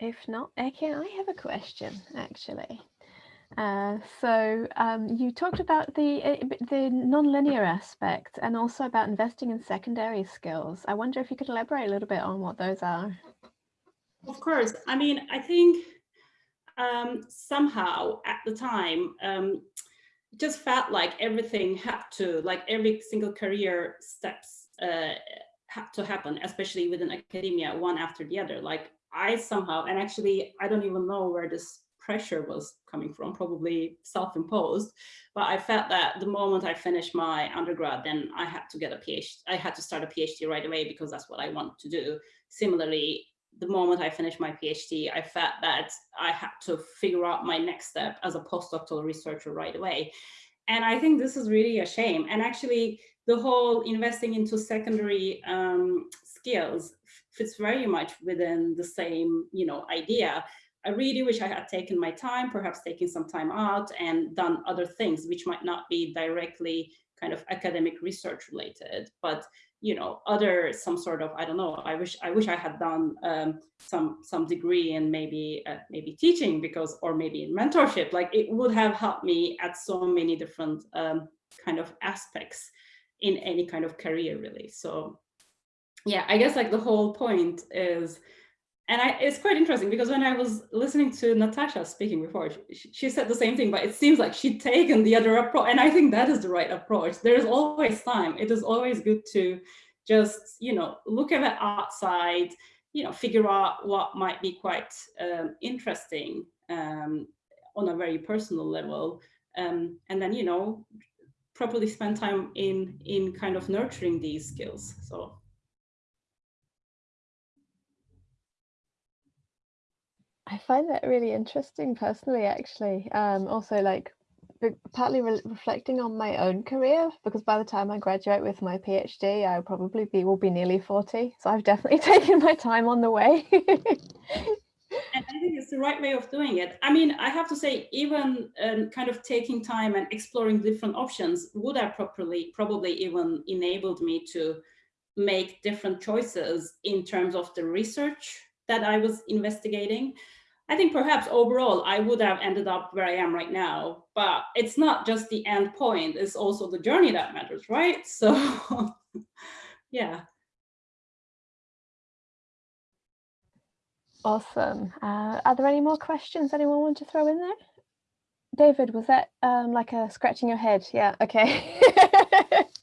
If not, Ekin, I have a question actually. Uh, so um, you talked about the eh, the non-linear aspect and also about investing in secondary skills. I wonder if you could elaborate a little bit on what those are. Of course. I mean, I think um, somehow at the time, um, it just felt like everything had to, like every single career steps uh, had to happen, especially within academia, one after the other. Like I somehow, and actually, I don't even know where this pressure was coming from, probably self-imposed. But I felt that the moment I finished my undergrad, then I had to get a PhD. I had to start a PhD right away because that's what I want to do. Similarly, the moment I finished my PhD, I felt that I had to figure out my next step as a postdoctoral researcher right away. And I think this is really a shame. And actually, the whole investing into secondary um, skills fits very much within the same, you know, idea. I really wish I had taken my time, perhaps taking some time out and done other things, which might not be directly kind of academic research related, but you know, other some sort of I don't know. I wish I wish I had done um, some some degree in maybe uh, maybe teaching because or maybe in mentorship. Like it would have helped me at so many different um, kind of aspects in any kind of career really. So yeah, I guess like the whole point is and I, it's quite interesting because when I was listening to Natasha speaking before, she, she, said the same thing, but it seems like she'd taken the other approach. And I think that is the right approach. There's always time. It is always good to just, you know, look at it outside, you know, figure out what might be quite um, interesting um, on a very personal level. Um, and then, you know, properly spend time in, in kind of nurturing these skills. So I find that really interesting personally, actually. Um, also, like partly re reflecting on my own career because by the time I graduate with my PhD, I probably be will be nearly 40. So I've definitely taken my time on the way. and I think it's the right way of doing it. I mean, I have to say, even um, kind of taking time and exploring different options would have properly probably even enabled me to make different choices in terms of the research that I was investigating. I think perhaps overall I would have ended up where I am right now, but it's not just the end point, it's also the journey that matters, right? So yeah. Awesome. Uh, are there any more questions anyone want to throw in there? David, was that um, like a scratching your head? Yeah, okay.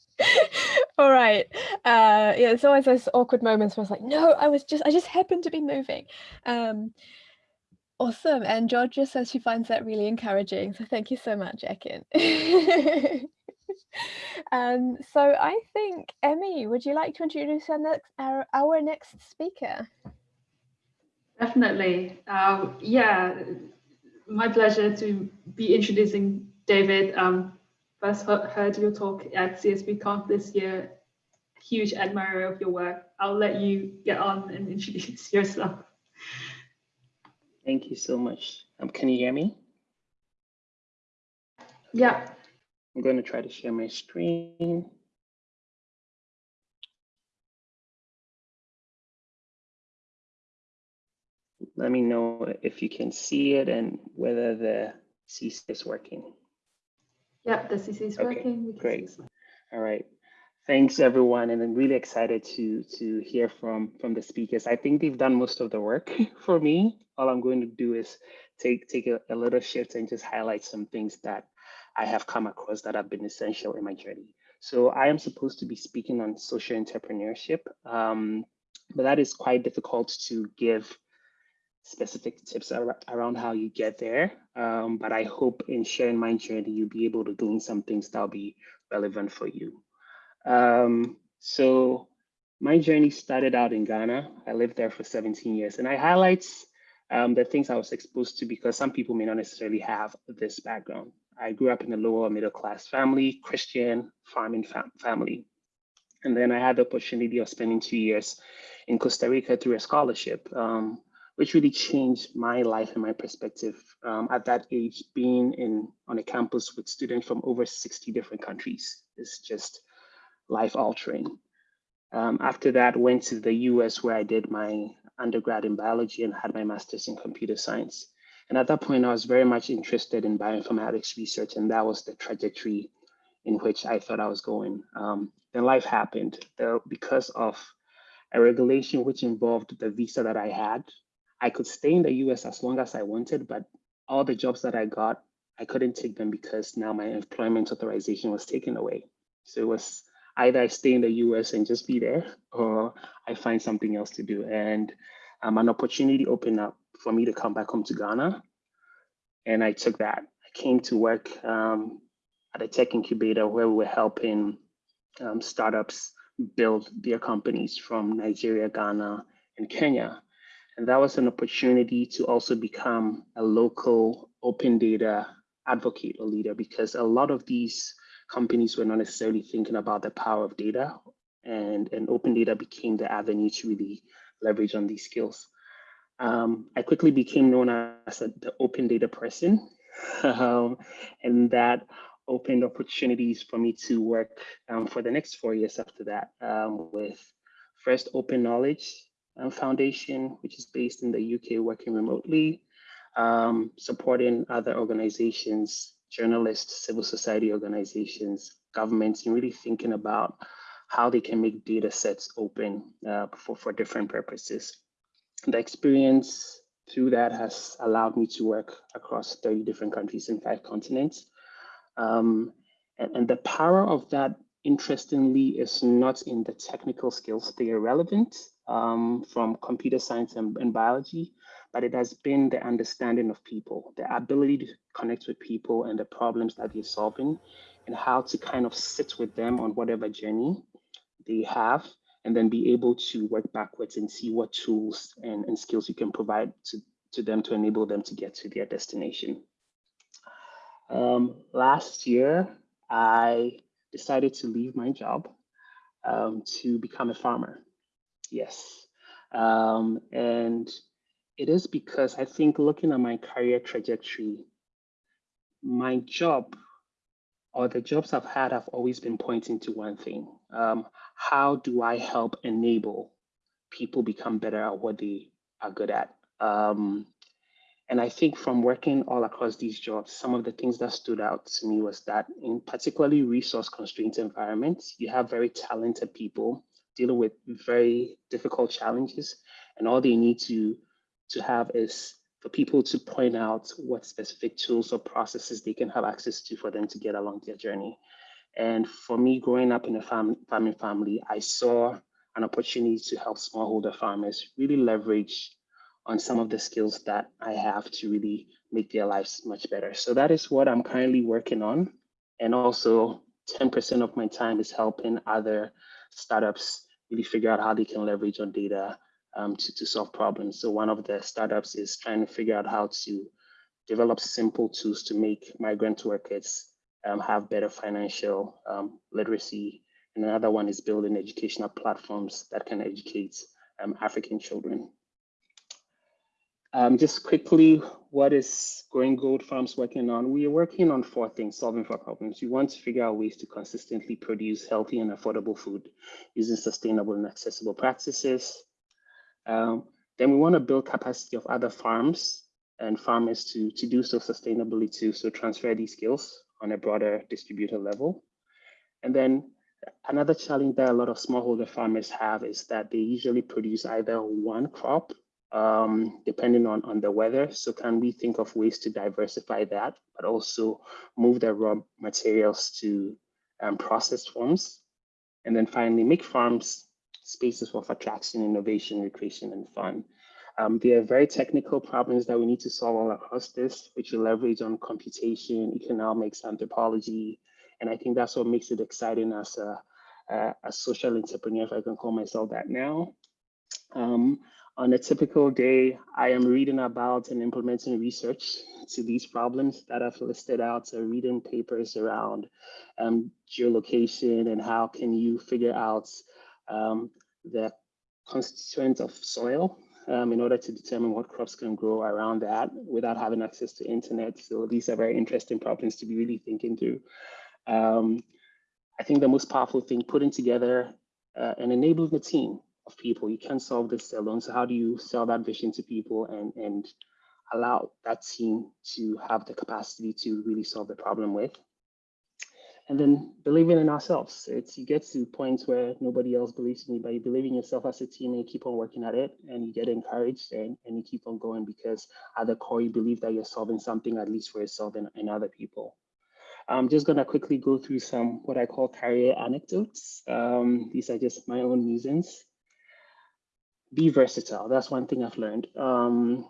All right. Uh, yeah, it's always those awkward moments where it's like, no, I was just, I just happened to be moving. Um, awesome. And Georgia says she finds that really encouraging. So thank you so much, Ekin. um, so I think, Emmy, would you like to introduce our next, our, our next speaker? Definitely. Um, yeah, my pleasure to be introducing David. Um, first heard your talk at CSBConf this year. Huge admirer of your work. I'll let you get on and introduce yourself. Thank you so much. Um, can you hear me? Yeah. I'm going to try to share my screen. Let me know if you can see it and whether the CC is working. Yeah, the CC is Okay, working. We can great. All right. Thanks everyone. And I'm really excited to to hear from from the speakers. I think they've done most of the work for me. All I'm going to do is take take a, a little shift and just highlight some things that I have come across that have been essential in my journey. So I am supposed to be speaking on social entrepreneurship, um, but that is quite difficult to give specific tips ar around how you get there. Um, but I hope in sharing my journey, you'll be able to glean some things that'll be relevant for you. Um, so my journey started out in Ghana. I lived there for 17 years and I highlight um, the things I was exposed to because some people may not necessarily have this background. I grew up in a lower middle class family, Christian farming fam family. And then I had the opportunity of spending two years in Costa Rica through a scholarship, um, which really changed my life and my perspective um, at that age, being in on a campus with students from over 60 different countries. is just life altering. Um, after that, went to the US where I did my undergrad in biology and had my master's in computer science. And at that point, I was very much interested in bioinformatics research, and that was the trajectory in which I thought I was going. Um, then life happened. The, because of a regulation which involved the visa that I had, I could stay in the US as long as I wanted, but all the jobs that I got, I couldn't take them because now my employment authorization was taken away. So it was either I stay in the US and just be there, or I find something else to do. And um, an opportunity opened up for me to come back home to Ghana. And I took that. I came to work um, at a tech incubator where we were helping um, startups build their companies from Nigeria, Ghana, and Kenya. And that was an opportunity to also become a local open data advocate or leader because a lot of these companies were not necessarily thinking about the power of data and, and open data became the avenue to really leverage on these skills. Um, I quickly became known as a, the open data person um, and that opened opportunities for me to work um, for the next four years after that um, with first Open Knowledge um, Foundation, which is based in the UK working remotely, um, supporting other organizations, journalists, civil society organizations, governments, and really thinking about how they can make data sets open uh, for, for different purposes. The experience through that has allowed me to work across 30 different countries in five continents. Um, and, and the power of that, interestingly, is not in the technical skills. They are relevant um, from computer science and, and biology, but it has been the understanding of people, the ability to connect with people and the problems that they're solving and how to kind of sit with them on whatever journey they have and then be able to work backwards and see what tools and, and skills you can provide to, to them to enable them to get to their destination. Um, last year, I decided to leave my job um, to become a farmer. Yes. Um, and it is because I think looking at my career trajectory, my job or the jobs I've had have always been pointing to one thing. Um, how do I help enable people become better at what they are good at? Um, and I think from working all across these jobs, some of the things that stood out to me was that in particularly resource constrained environments, you have very talented people dealing with very difficult challenges and all they need to, to have is for people to point out what specific tools or processes they can have access to for them to get along their journey. And for me, growing up in a farm, farming family, I saw an opportunity to help smallholder farmers really leverage on some of the skills that I have to really make their lives much better. So that is what I'm currently working on. And also 10% of my time is helping other startups really figure out how they can leverage on data um, to, to solve problems. So one of the startups is trying to figure out how to develop simple tools to make migrant workers um, have better financial um, literacy. And another one is building educational platforms that can educate um, African children. Um, just quickly, what is Growing Gold Farms working on? We are working on four things, solving four problems. We want to figure out ways to consistently produce healthy and affordable food using sustainable and accessible practices. Um, then we want to build capacity of other farms and farmers to, to do so sustainably too, so transfer these skills on a broader distributor level. And then another challenge that a lot of smallholder farmers have is that they usually produce either one crop um, depending on, on the weather. So can we think of ways to diversify that, but also move the raw materials to um, processed forms? And then finally, make farms spaces of attraction, innovation, recreation, and fun. Um, there are very technical problems that we need to solve all across this, which we leverage on computation, economics, anthropology. And I think that's what makes it exciting as a, a, a social entrepreneur, if I can call myself that now. Um, on a typical day, I am reading about and implementing research to these problems that I've listed out, so reading papers around um, geolocation and how can you figure out um, the constituents of soil um, in order to determine what crops can grow around that without having access to internet. So these are very interesting problems to be really thinking through. Um, I think the most powerful thing, putting together uh, and enabling the team of people. You can't solve this alone. So how do you sell that vision to people and, and allow that team to have the capacity to really solve the problem with? And then believing in ourselves. It's you get to points where nobody else believes in you, but you believe in yourself as a team and you keep on working at it and you get encouraged and, and you keep on going because at the core you believe that you're solving something at least for yourself and, and other people. I'm just gonna quickly go through some what I call career anecdotes. Um, these are just my own musings be versatile. That's one thing I've learned. Um,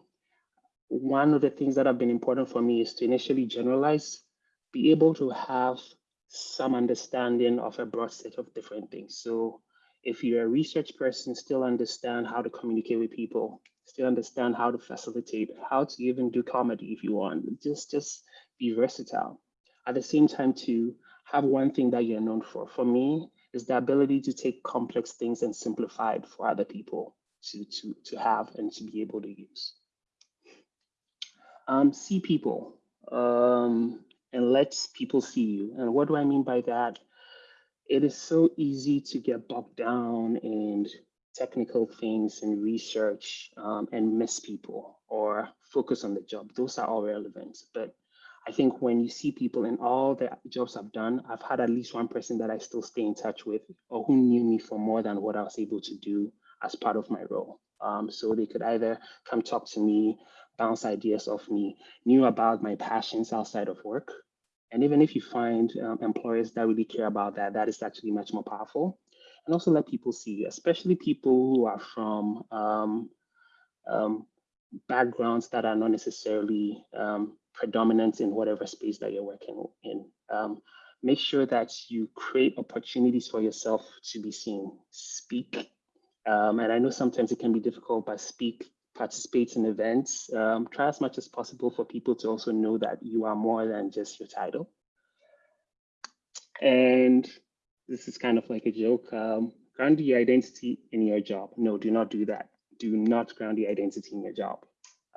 one of the things that have been important for me is to initially generalize, be able to have some understanding of a broad set of different things. So if you're a research person, still understand how to communicate with people, still understand how to facilitate, how to even do comedy if you want, just, just be versatile. At the same time to have one thing that you're known for. For me, is the ability to take complex things and simplify it for other people to, to, to have and to be able to use. Um, see people um, and let people see you. And what do I mean by that? It is so easy to get bogged down in technical things and research um, and miss people or focus on the job. Those are all relevant. But I think when you see people in all the jobs I've done, I've had at least one person that I still stay in touch with or who knew me for more than what I was able to do as part of my role. Um, so they could either come talk to me, bounce ideas off me, knew about my passions outside of work. And even if you find um, employers that really care about that, that is actually much more powerful. And also let people see especially people who are from um, um backgrounds that are not necessarily um, predominant in whatever space that you're working in. Um, make sure that you create opportunities for yourself to be seen. Speak um, and I know sometimes it can be difficult, but speak, participate in events, um, try as much as possible for people to also know that you are more than just your title. And this is kind of like a joke. Um, ground your identity in your job. No, do not do that. Do not ground your identity in your job.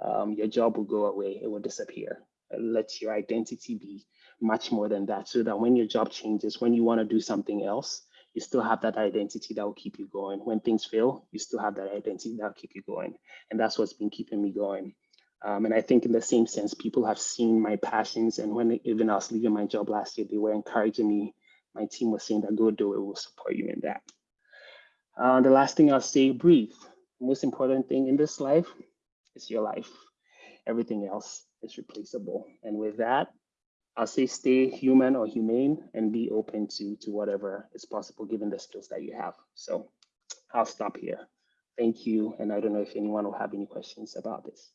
Um, your job will go away, it will disappear. Let your identity be much more than that so that when your job changes, when you want to do something else, you still have that identity that will keep you going. When things fail, you still have that identity that will keep you going. And that's what's been keeping me going. Um, and I think in the same sense, people have seen my passions. And when even I was leaving my job last year, they were encouraging me. My team was saying that go do it, we'll support you in that. Uh, the last thing I'll say, breathe. The most important thing in this life is your life. Everything else is replaceable. And with that, I'll say stay human or humane and be open to, to whatever is possible given the skills that you have. So I'll stop here. Thank you. And I don't know if anyone will have any questions about this.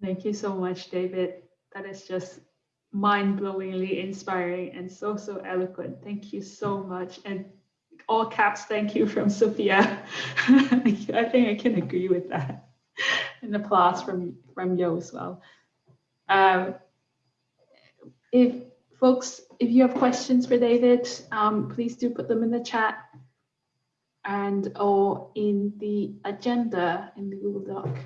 Thank you so much, David. That is just mind-blowingly inspiring and so, so eloquent. Thank you so much. And all caps, thank you from Sophia. I think I can agree with that. And applause from, from Yo as well. Um, if folks, if you have questions for David, um, please do put them in the chat and or in the agenda in the Google Doc.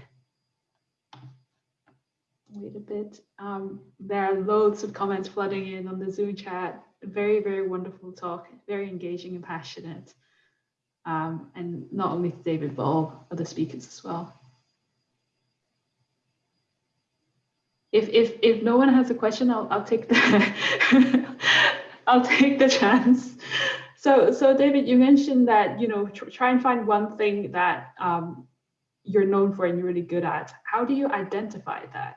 Wait a bit. Um, there are loads of comments flooding in on the Zoom chat. Very, very wonderful talk, very engaging and passionate. Um, and not only to David, but all other speakers as well. If, if, if no one has a question, I'll, I'll take the I'll take the chance. So, so David, you mentioned that, you know, tr try and find one thing that um, you're known for and you're really good at. How do you identify that?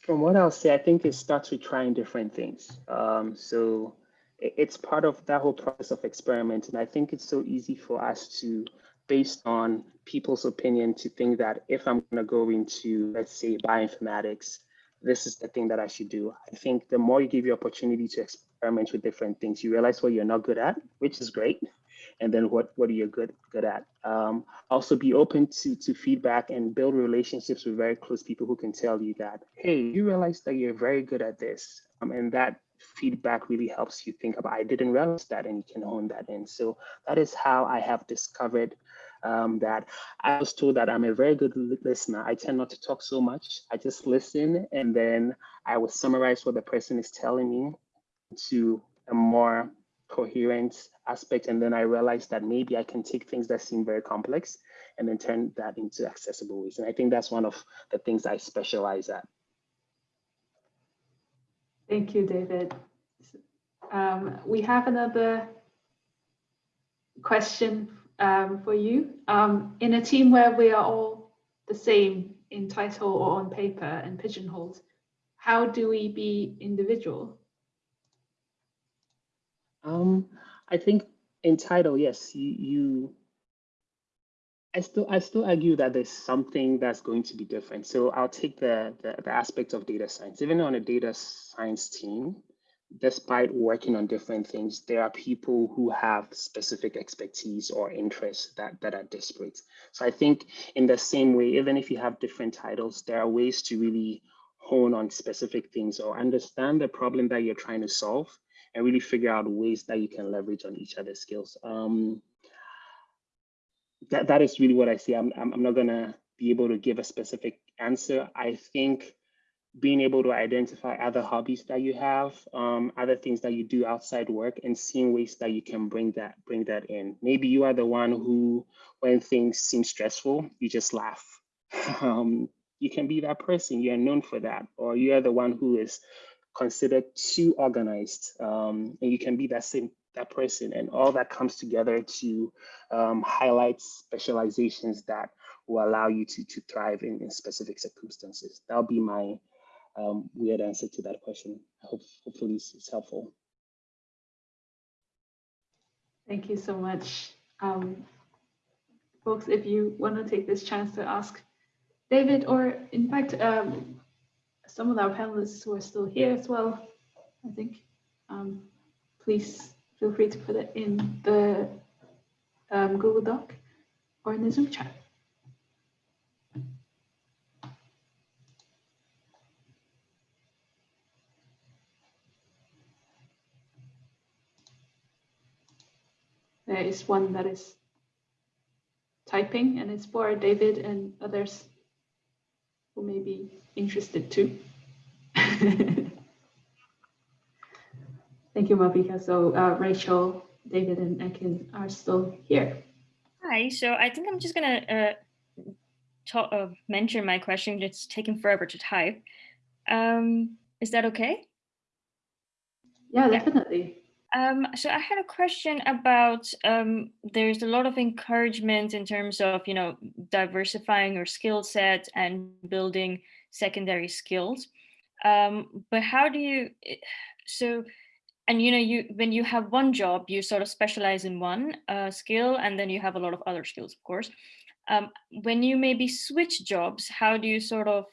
From what I'll say, I think it starts with trying different things. Um, so it's part of that whole process of experiment. And I think it's so easy for us to, based on people's opinion, to think that if I'm going to go into, let's say, bioinformatics, this is the thing that I should do. I think the more you give you opportunity to experiment with different things, you realize what you're not good at, which is great. And then what, what are you good, good at? Um, also be open to, to feedback and build relationships with very close people who can tell you that, hey, you realize that you're very good at this. Um, and that feedback really helps you think about, I didn't realize that, and you can hone that in. So that is how I have discovered um, that I was told that I'm a very good listener. I tend not to talk so much. I just listen and then I will summarize what the person is telling me to a more coherent aspect. And then I realized that maybe I can take things that seem very complex and then turn that into accessible ways. And I think that's one of the things I specialize at. Thank you, David. Um, we have another question um, for you. Um, in a team where we are all the same in title or on paper and pigeonholed, how do we be individual? Um, I think in title, yes, you, you I still I still argue that there's something that's going to be different. So I'll take the, the, the aspect of data science. Even on a data science team, despite working on different things, there are people who have specific expertise or interests that, that are disparate. So I think in the same way, even if you have different titles, there are ways to really hone on specific things or understand the problem that you're trying to solve and really figure out ways that you can leverage on each other's skills. Um, that, that is really what I see. I'm, I'm, I'm not gonna be able to give a specific answer. I think being able to identify other hobbies that you have, um, other things that you do outside work, and seeing ways that you can bring that bring that in. Maybe you are the one who, when things seem stressful, you just laugh. um, you can be that person. You are known for that, or you are the one who is considered too organized, um, and you can be that same that person, and all that comes together to um, highlight specializations that will allow you to to thrive in, in specific circumstances. That'll be my um, weird answer to that question. I hope hopefully it's helpful. Thank you so much. Um, folks, if you want to take this chance to ask David, or in fact, um, some of our panelists who are still here as well, I think, um, please feel free to put it in the um, Google Doc or in the Zoom chat. There is one that is typing and it's for David and others who may be interested too. Thank you, Malvika. So uh, Rachel, David, and Ekin are still here. Hi, so I think I'm just gonna uh, talk, uh, mention my question. It's taking forever to type. Um, is that okay? Yeah, definitely. Um, so I had a question about um, there's a lot of encouragement in terms of you know diversifying your skill set and building secondary skills. Um, but how do you eh, so and you know you when you have one job you sort of specialize in one uh, skill and then you have a lot of other skills of course. Um, when you maybe switch jobs, how do you sort of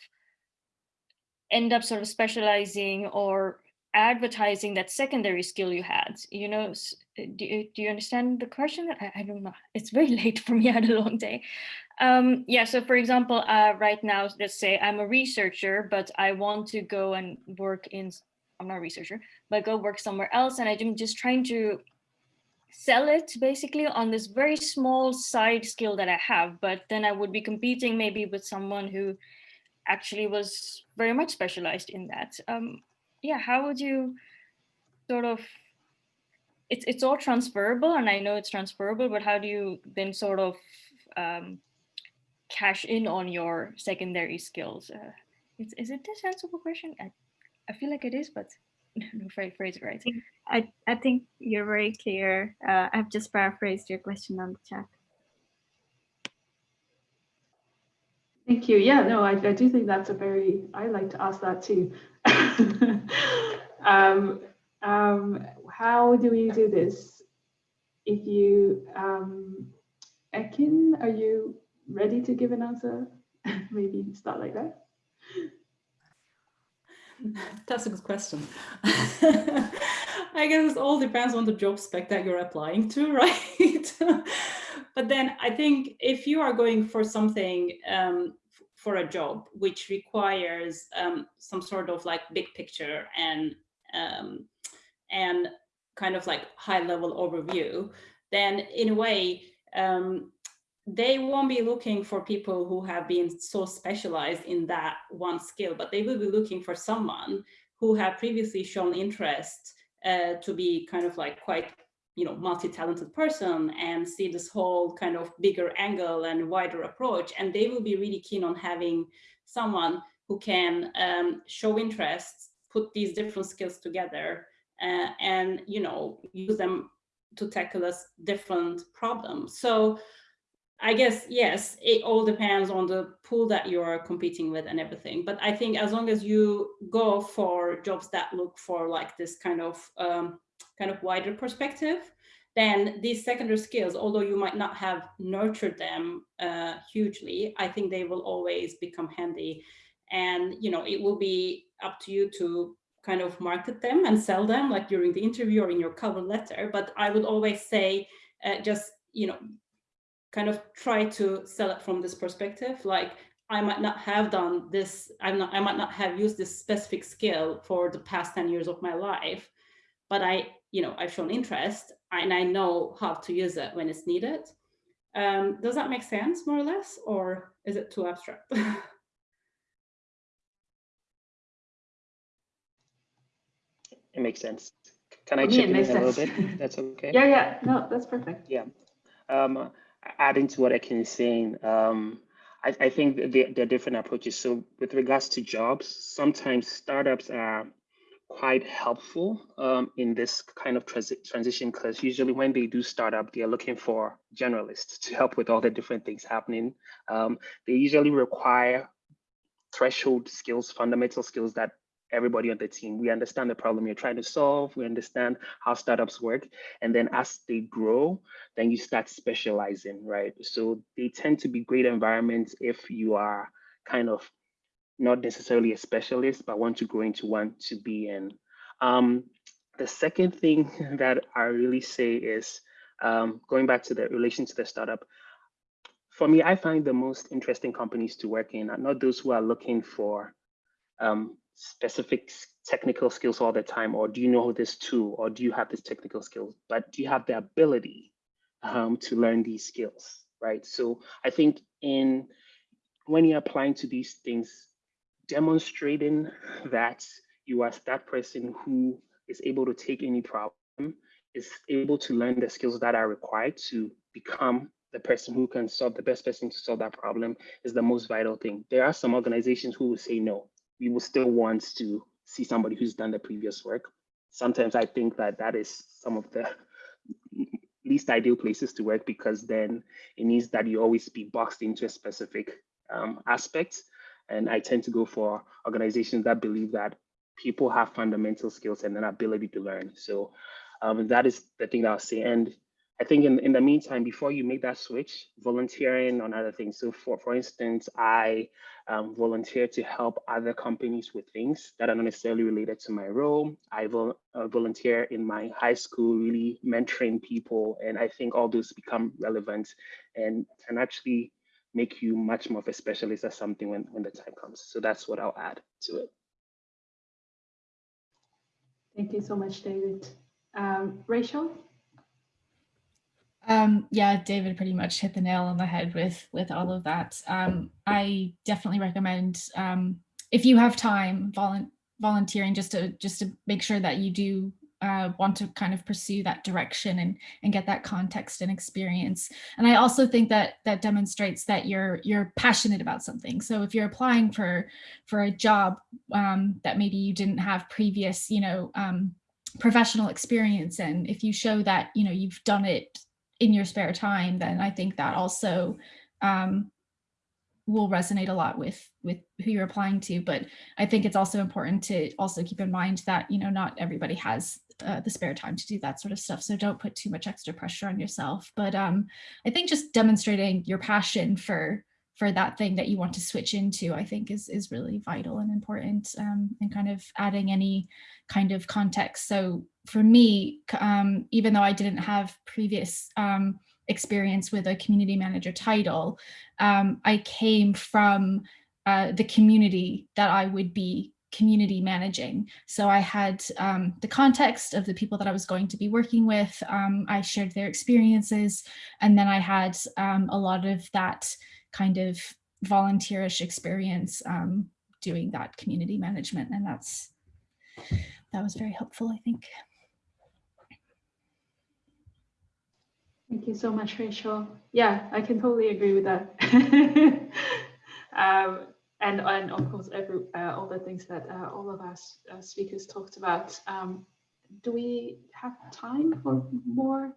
end up sort of specializing or advertising that secondary skill you had you know do you, do you understand the question? I, I don't know. It's very late for me I had a long day. Um yeah so for example uh right now let's say i'm a researcher but i want to go and work in i'm not a researcher but go work somewhere else and i'm just trying to sell it basically on this very small side skill that i have but then i would be competing maybe with someone who actually was very much specialized in that. Um yeah how would you sort of it's it's all transferable and i know it's transferable but how do you then sort of um cash in on your secondary skills? Uh, is, is it a sensible question? I, I feel like it is, but no phrase it right. I, I think you're very clear. Uh, I've just paraphrased your question on the chat. Thank you. Yeah, no, I, I do think that's a very, I like to ask that too. um, um, how do we do this? If you, um, Ekin, are you ready to give an answer? Maybe start like that. That's a good question. I guess it all depends on the job spec that you're applying to, right? but then I think if you are going for something um, for a job which requires um, some sort of like big picture and um, and kind of like high level overview, then in a way, um, they won't be looking for people who have been so specialized in that one skill, but they will be looking for someone who have previously shown interest uh, to be kind of like quite, you know, multi-talented person and see this whole kind of bigger angle and wider approach. And they will be really keen on having someone who can um, show interest, put these different skills together uh, and, you know, use them to tackle a different problem. So I guess, yes, it all depends on the pool that you're competing with and everything. But I think as long as you go for jobs that look for like this kind of um, kind of wider perspective, then these secondary skills, although you might not have nurtured them uh, hugely, I think they will always become handy. And, you know, it will be up to you to kind of market them and sell them like during the interview or in your cover letter. But I would always say uh, just, you know, kind of try to sell it from this perspective like I might not have done this, I'm not, I might not have used this specific skill for the past 10 years of my life, but I, you know, I've shown interest and I know how to use it when it's needed. Um, does that make sense more or less, or is it too abstract? it makes sense. Can I chip in a little bit? That's okay. Yeah, yeah, no, that's perfect. Yeah. Um, adding to what Ekin is saying, um, I, I, think there, there are different approaches. So with regards to jobs, sometimes startups are quite helpful um, in this kind of transi transition because usually when they do startup, they're looking for generalists to help with all the different things happening. Um, they usually require threshold skills, fundamental skills that everybody on the team. We understand the problem you're trying to solve. We understand how startups work. And then as they grow, then you start specializing, right? So they tend to be great environments if you are kind of not necessarily a specialist, but want to grow into one to be in. Um, the second thing that I really say is um, going back to the relation to the startup, for me, I find the most interesting companies to work in are not those who are looking for um, specific technical skills all the time, or do you know this tool, or do you have this technical skills, but do you have the ability um, to learn these skills, right? So I think in when you're applying to these things, demonstrating that you are that person who is able to take any problem, is able to learn the skills that are required to become the person who can solve the best person to solve that problem is the most vital thing. There are some organizations who will say no, we will still want to see somebody who's done the previous work. Sometimes I think that that is some of the least ideal places to work because then it means that you always be boxed into a specific um, aspect. And I tend to go for organizations that believe that people have fundamental skills and an ability to learn. So um, that is the thing that I'll say. And I think in, in the meantime, before you make that switch, volunteering on other things. So for, for instance, I um, volunteer to help other companies with things that are not necessarily related to my role. I vol uh, volunteer in my high school, really mentoring people. And I think all those become relevant and can actually make you much more of a specialist at something when, when the time comes. So that's what I'll add to it. Thank you so much, David. Um, Rachel? Um, yeah, David pretty much hit the nail on the head with with all of that. Um, I definitely recommend um, if you have time, volu volunteering just to just to make sure that you do uh, want to kind of pursue that direction and and get that context and experience. And I also think that that demonstrates that you're you're passionate about something. So if you're applying for for a job um, that maybe you didn't have previous, you know, um, professional experience and if you show that you know you've done it in your spare time, then I think that also um, will resonate a lot with with who you're applying to. But I think it's also important to also keep in mind that, you know, not everybody has uh, the spare time to do that sort of stuff. So don't put too much extra pressure on yourself. But um, I think just demonstrating your passion for for that thing that you want to switch into, I think is, is really vital and important um, and kind of adding any kind of context. So for me, um, even though I didn't have previous um, experience with a community manager title, um, I came from uh, the community that I would be community managing. So I had um, the context of the people that I was going to be working with. Um, I shared their experiences, and then I had um, a lot of that kind of volunteerish experience um, doing that community management. And that's, that was very helpful, I think. Thank you so much, Rachel. Yeah, I can totally agree with that. um, and, and of course, every, uh, all the things that uh, all of us uh, speakers talked about. Um, do we have time for more?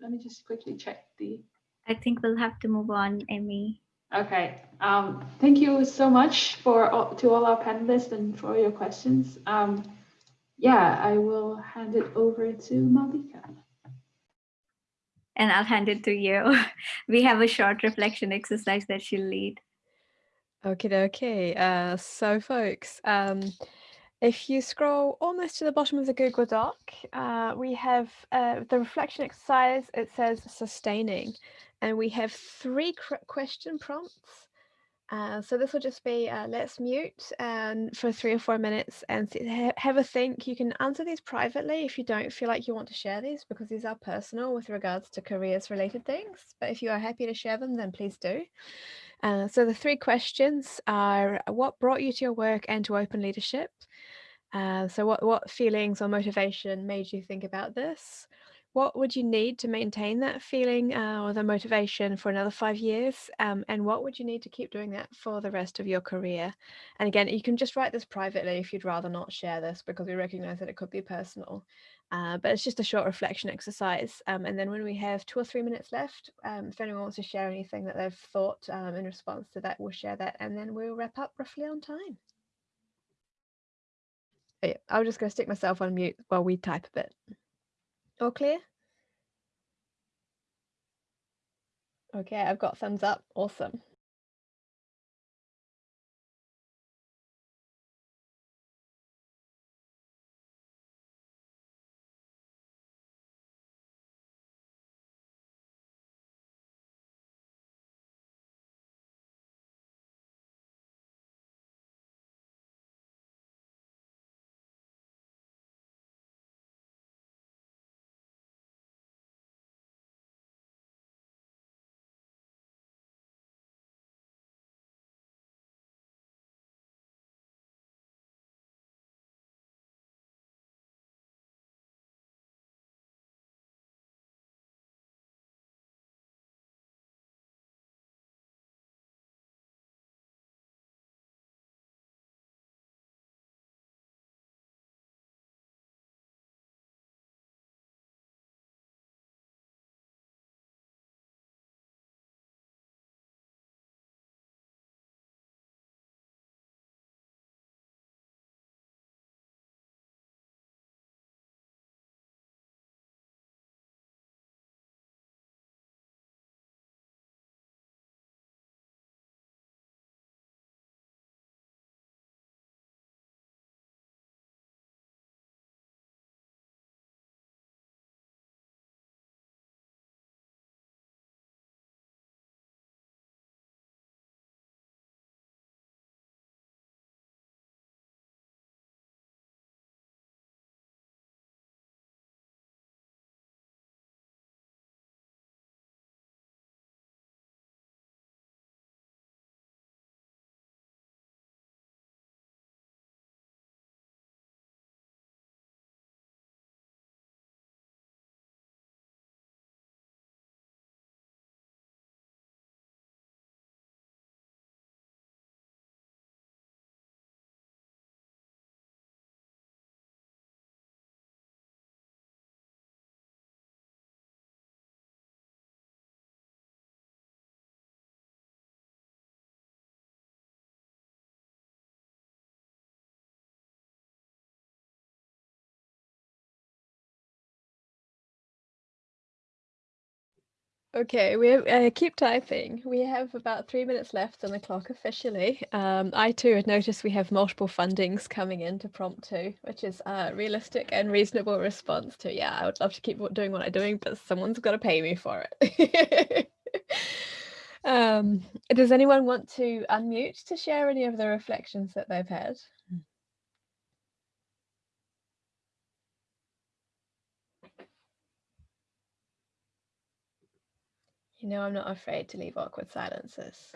Let me just quickly check the. I think we'll have to move on, Amy. Okay, um, thank you so much for all, to all our panelists and for your questions. Um, yeah, I will hand it over to Malvika. And I'll hand it to you. we have a short reflection exercise that she'll lead. Okay, okay. Uh, so folks, um, if you scroll almost to the bottom of the Google Doc, uh, we have uh, the reflection exercise. It says sustaining and we have three question prompts. Uh, so this will just be uh, let's mute and for three or four minutes and have a think. You can answer these privately if you don't feel like you want to share these because these are personal with regards to careers related things. But if you are happy to share them, then please do. Uh, so the three questions are what brought you to your work and to open leadership? Uh, so what, what feelings or motivation made you think about this? what would you need to maintain that feeling uh, or the motivation for another five years? Um, and what would you need to keep doing that for the rest of your career? And again, you can just write this privately if you'd rather not share this because we recognize that it could be personal. Uh, but it's just a short reflection exercise. Um, and then when we have two or three minutes left, um, if anyone wants to share anything that they've thought um, in response to that, we'll share that and then we'll wrap up roughly on time. yeah, I'm just going to stick myself on mute while we type a bit. All clear? Okay, I've got thumbs up. Awesome. Okay, we have, uh, keep typing. We have about three minutes left on the clock officially. Um, I too had noticed we have multiple fundings coming in to prompt two, which is a realistic and reasonable response to, yeah, I would love to keep doing what I'm doing, but someone's got to pay me for it. um, does anyone want to unmute to share any of the reflections that they've had? You know, I'm not afraid to leave awkward silences.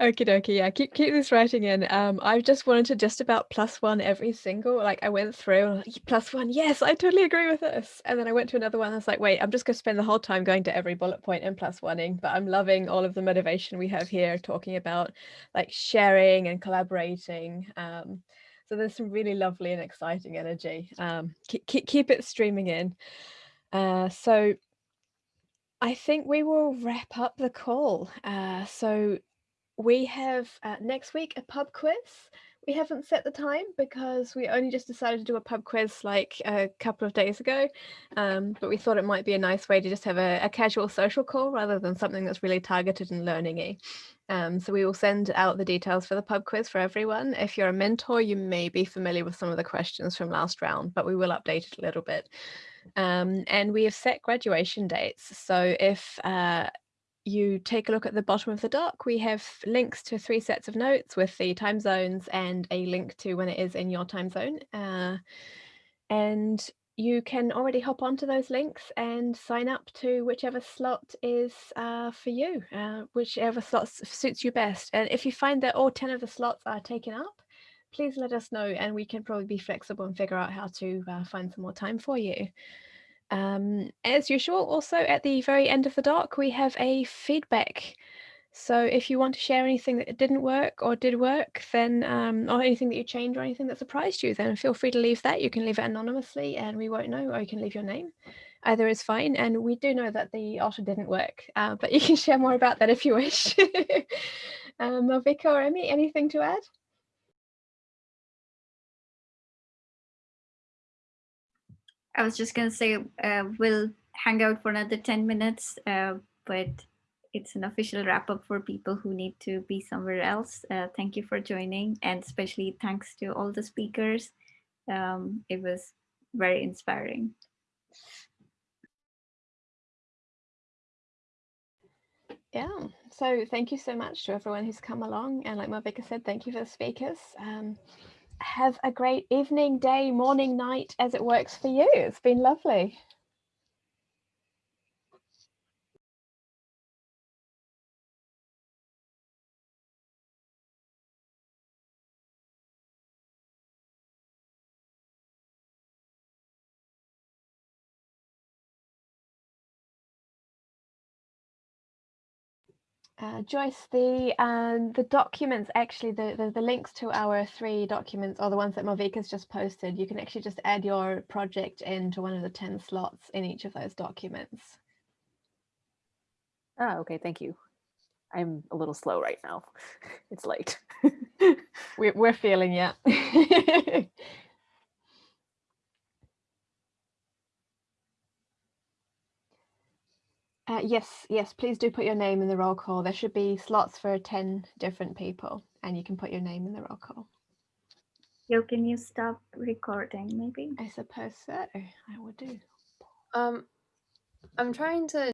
Okie dokie, yeah, keep keep this writing in. Um, I just wanted to just about plus one every single. Like I went through plus one, yes, I totally agree with this. And then I went to another one. I was like, wait, I'm just gonna spend the whole time going to every bullet point and plus oneing. But I'm loving all of the motivation we have here, talking about like sharing and collaborating. Um, so there's some really lovely and exciting energy. Um, keep keep it streaming in. Uh, so I think we will wrap up the call. Uh, so we have uh, next week a pub quiz. We haven't set the time because we only just decided to do a pub quiz like a couple of days ago. Um, but we thought it might be a nice way to just have a, a casual social call rather than something that's really targeted and learning-y. Um, so we will send out the details for the pub quiz for everyone. If you're a mentor, you may be familiar with some of the questions from last round, but we will update it a little bit. Um, and we have set graduation dates. So if uh, you take a look at the bottom of the doc, we have links to three sets of notes with the time zones and a link to when it is in your time zone. Uh, and you can already hop onto those links and sign up to whichever slot is uh, for you, uh, whichever slot suits you best. And if you find that all 10 of the slots are taken up, please let us know and we can probably be flexible and figure out how to uh, find some more time for you. Um, as usual, also at the very end of the doc, we have a feedback. So if you want to share anything that didn't work or did work, then um, or anything that you changed or anything that surprised you, then feel free to leave that. You can leave it anonymously and we won't know, or you can leave your name. Either is fine. And we do know that the Otter didn't work, uh, but you can share more about that if you wish. um, or Emmy, anything to add? I was just going to say uh, we'll hang out for another 10 minutes, uh, but it's an official wrap up for people who need to be somewhere else. Uh, thank you for joining and especially thanks to all the speakers. Um, it was very inspiring. Yeah, so thank you so much to everyone who's come along. And like Malvika said, thank you for the speakers. Um, have a great evening, day, morning, night as it works for you. It's been lovely. Uh, Joyce, the um, the documents actually the, the, the links to our three documents are the ones that Malvika's just posted. You can actually just add your project into one of the ten slots in each of those documents. Oh, okay, thank you. I'm a little slow right now. It's late. we're we're feeling yeah. Uh, yes, yes, please do put your name in the roll call. There should be slots for 10 different people and you can put your name in the roll call. Yo, can you stop recording maybe? I suppose so. I will do. Um, I'm trying to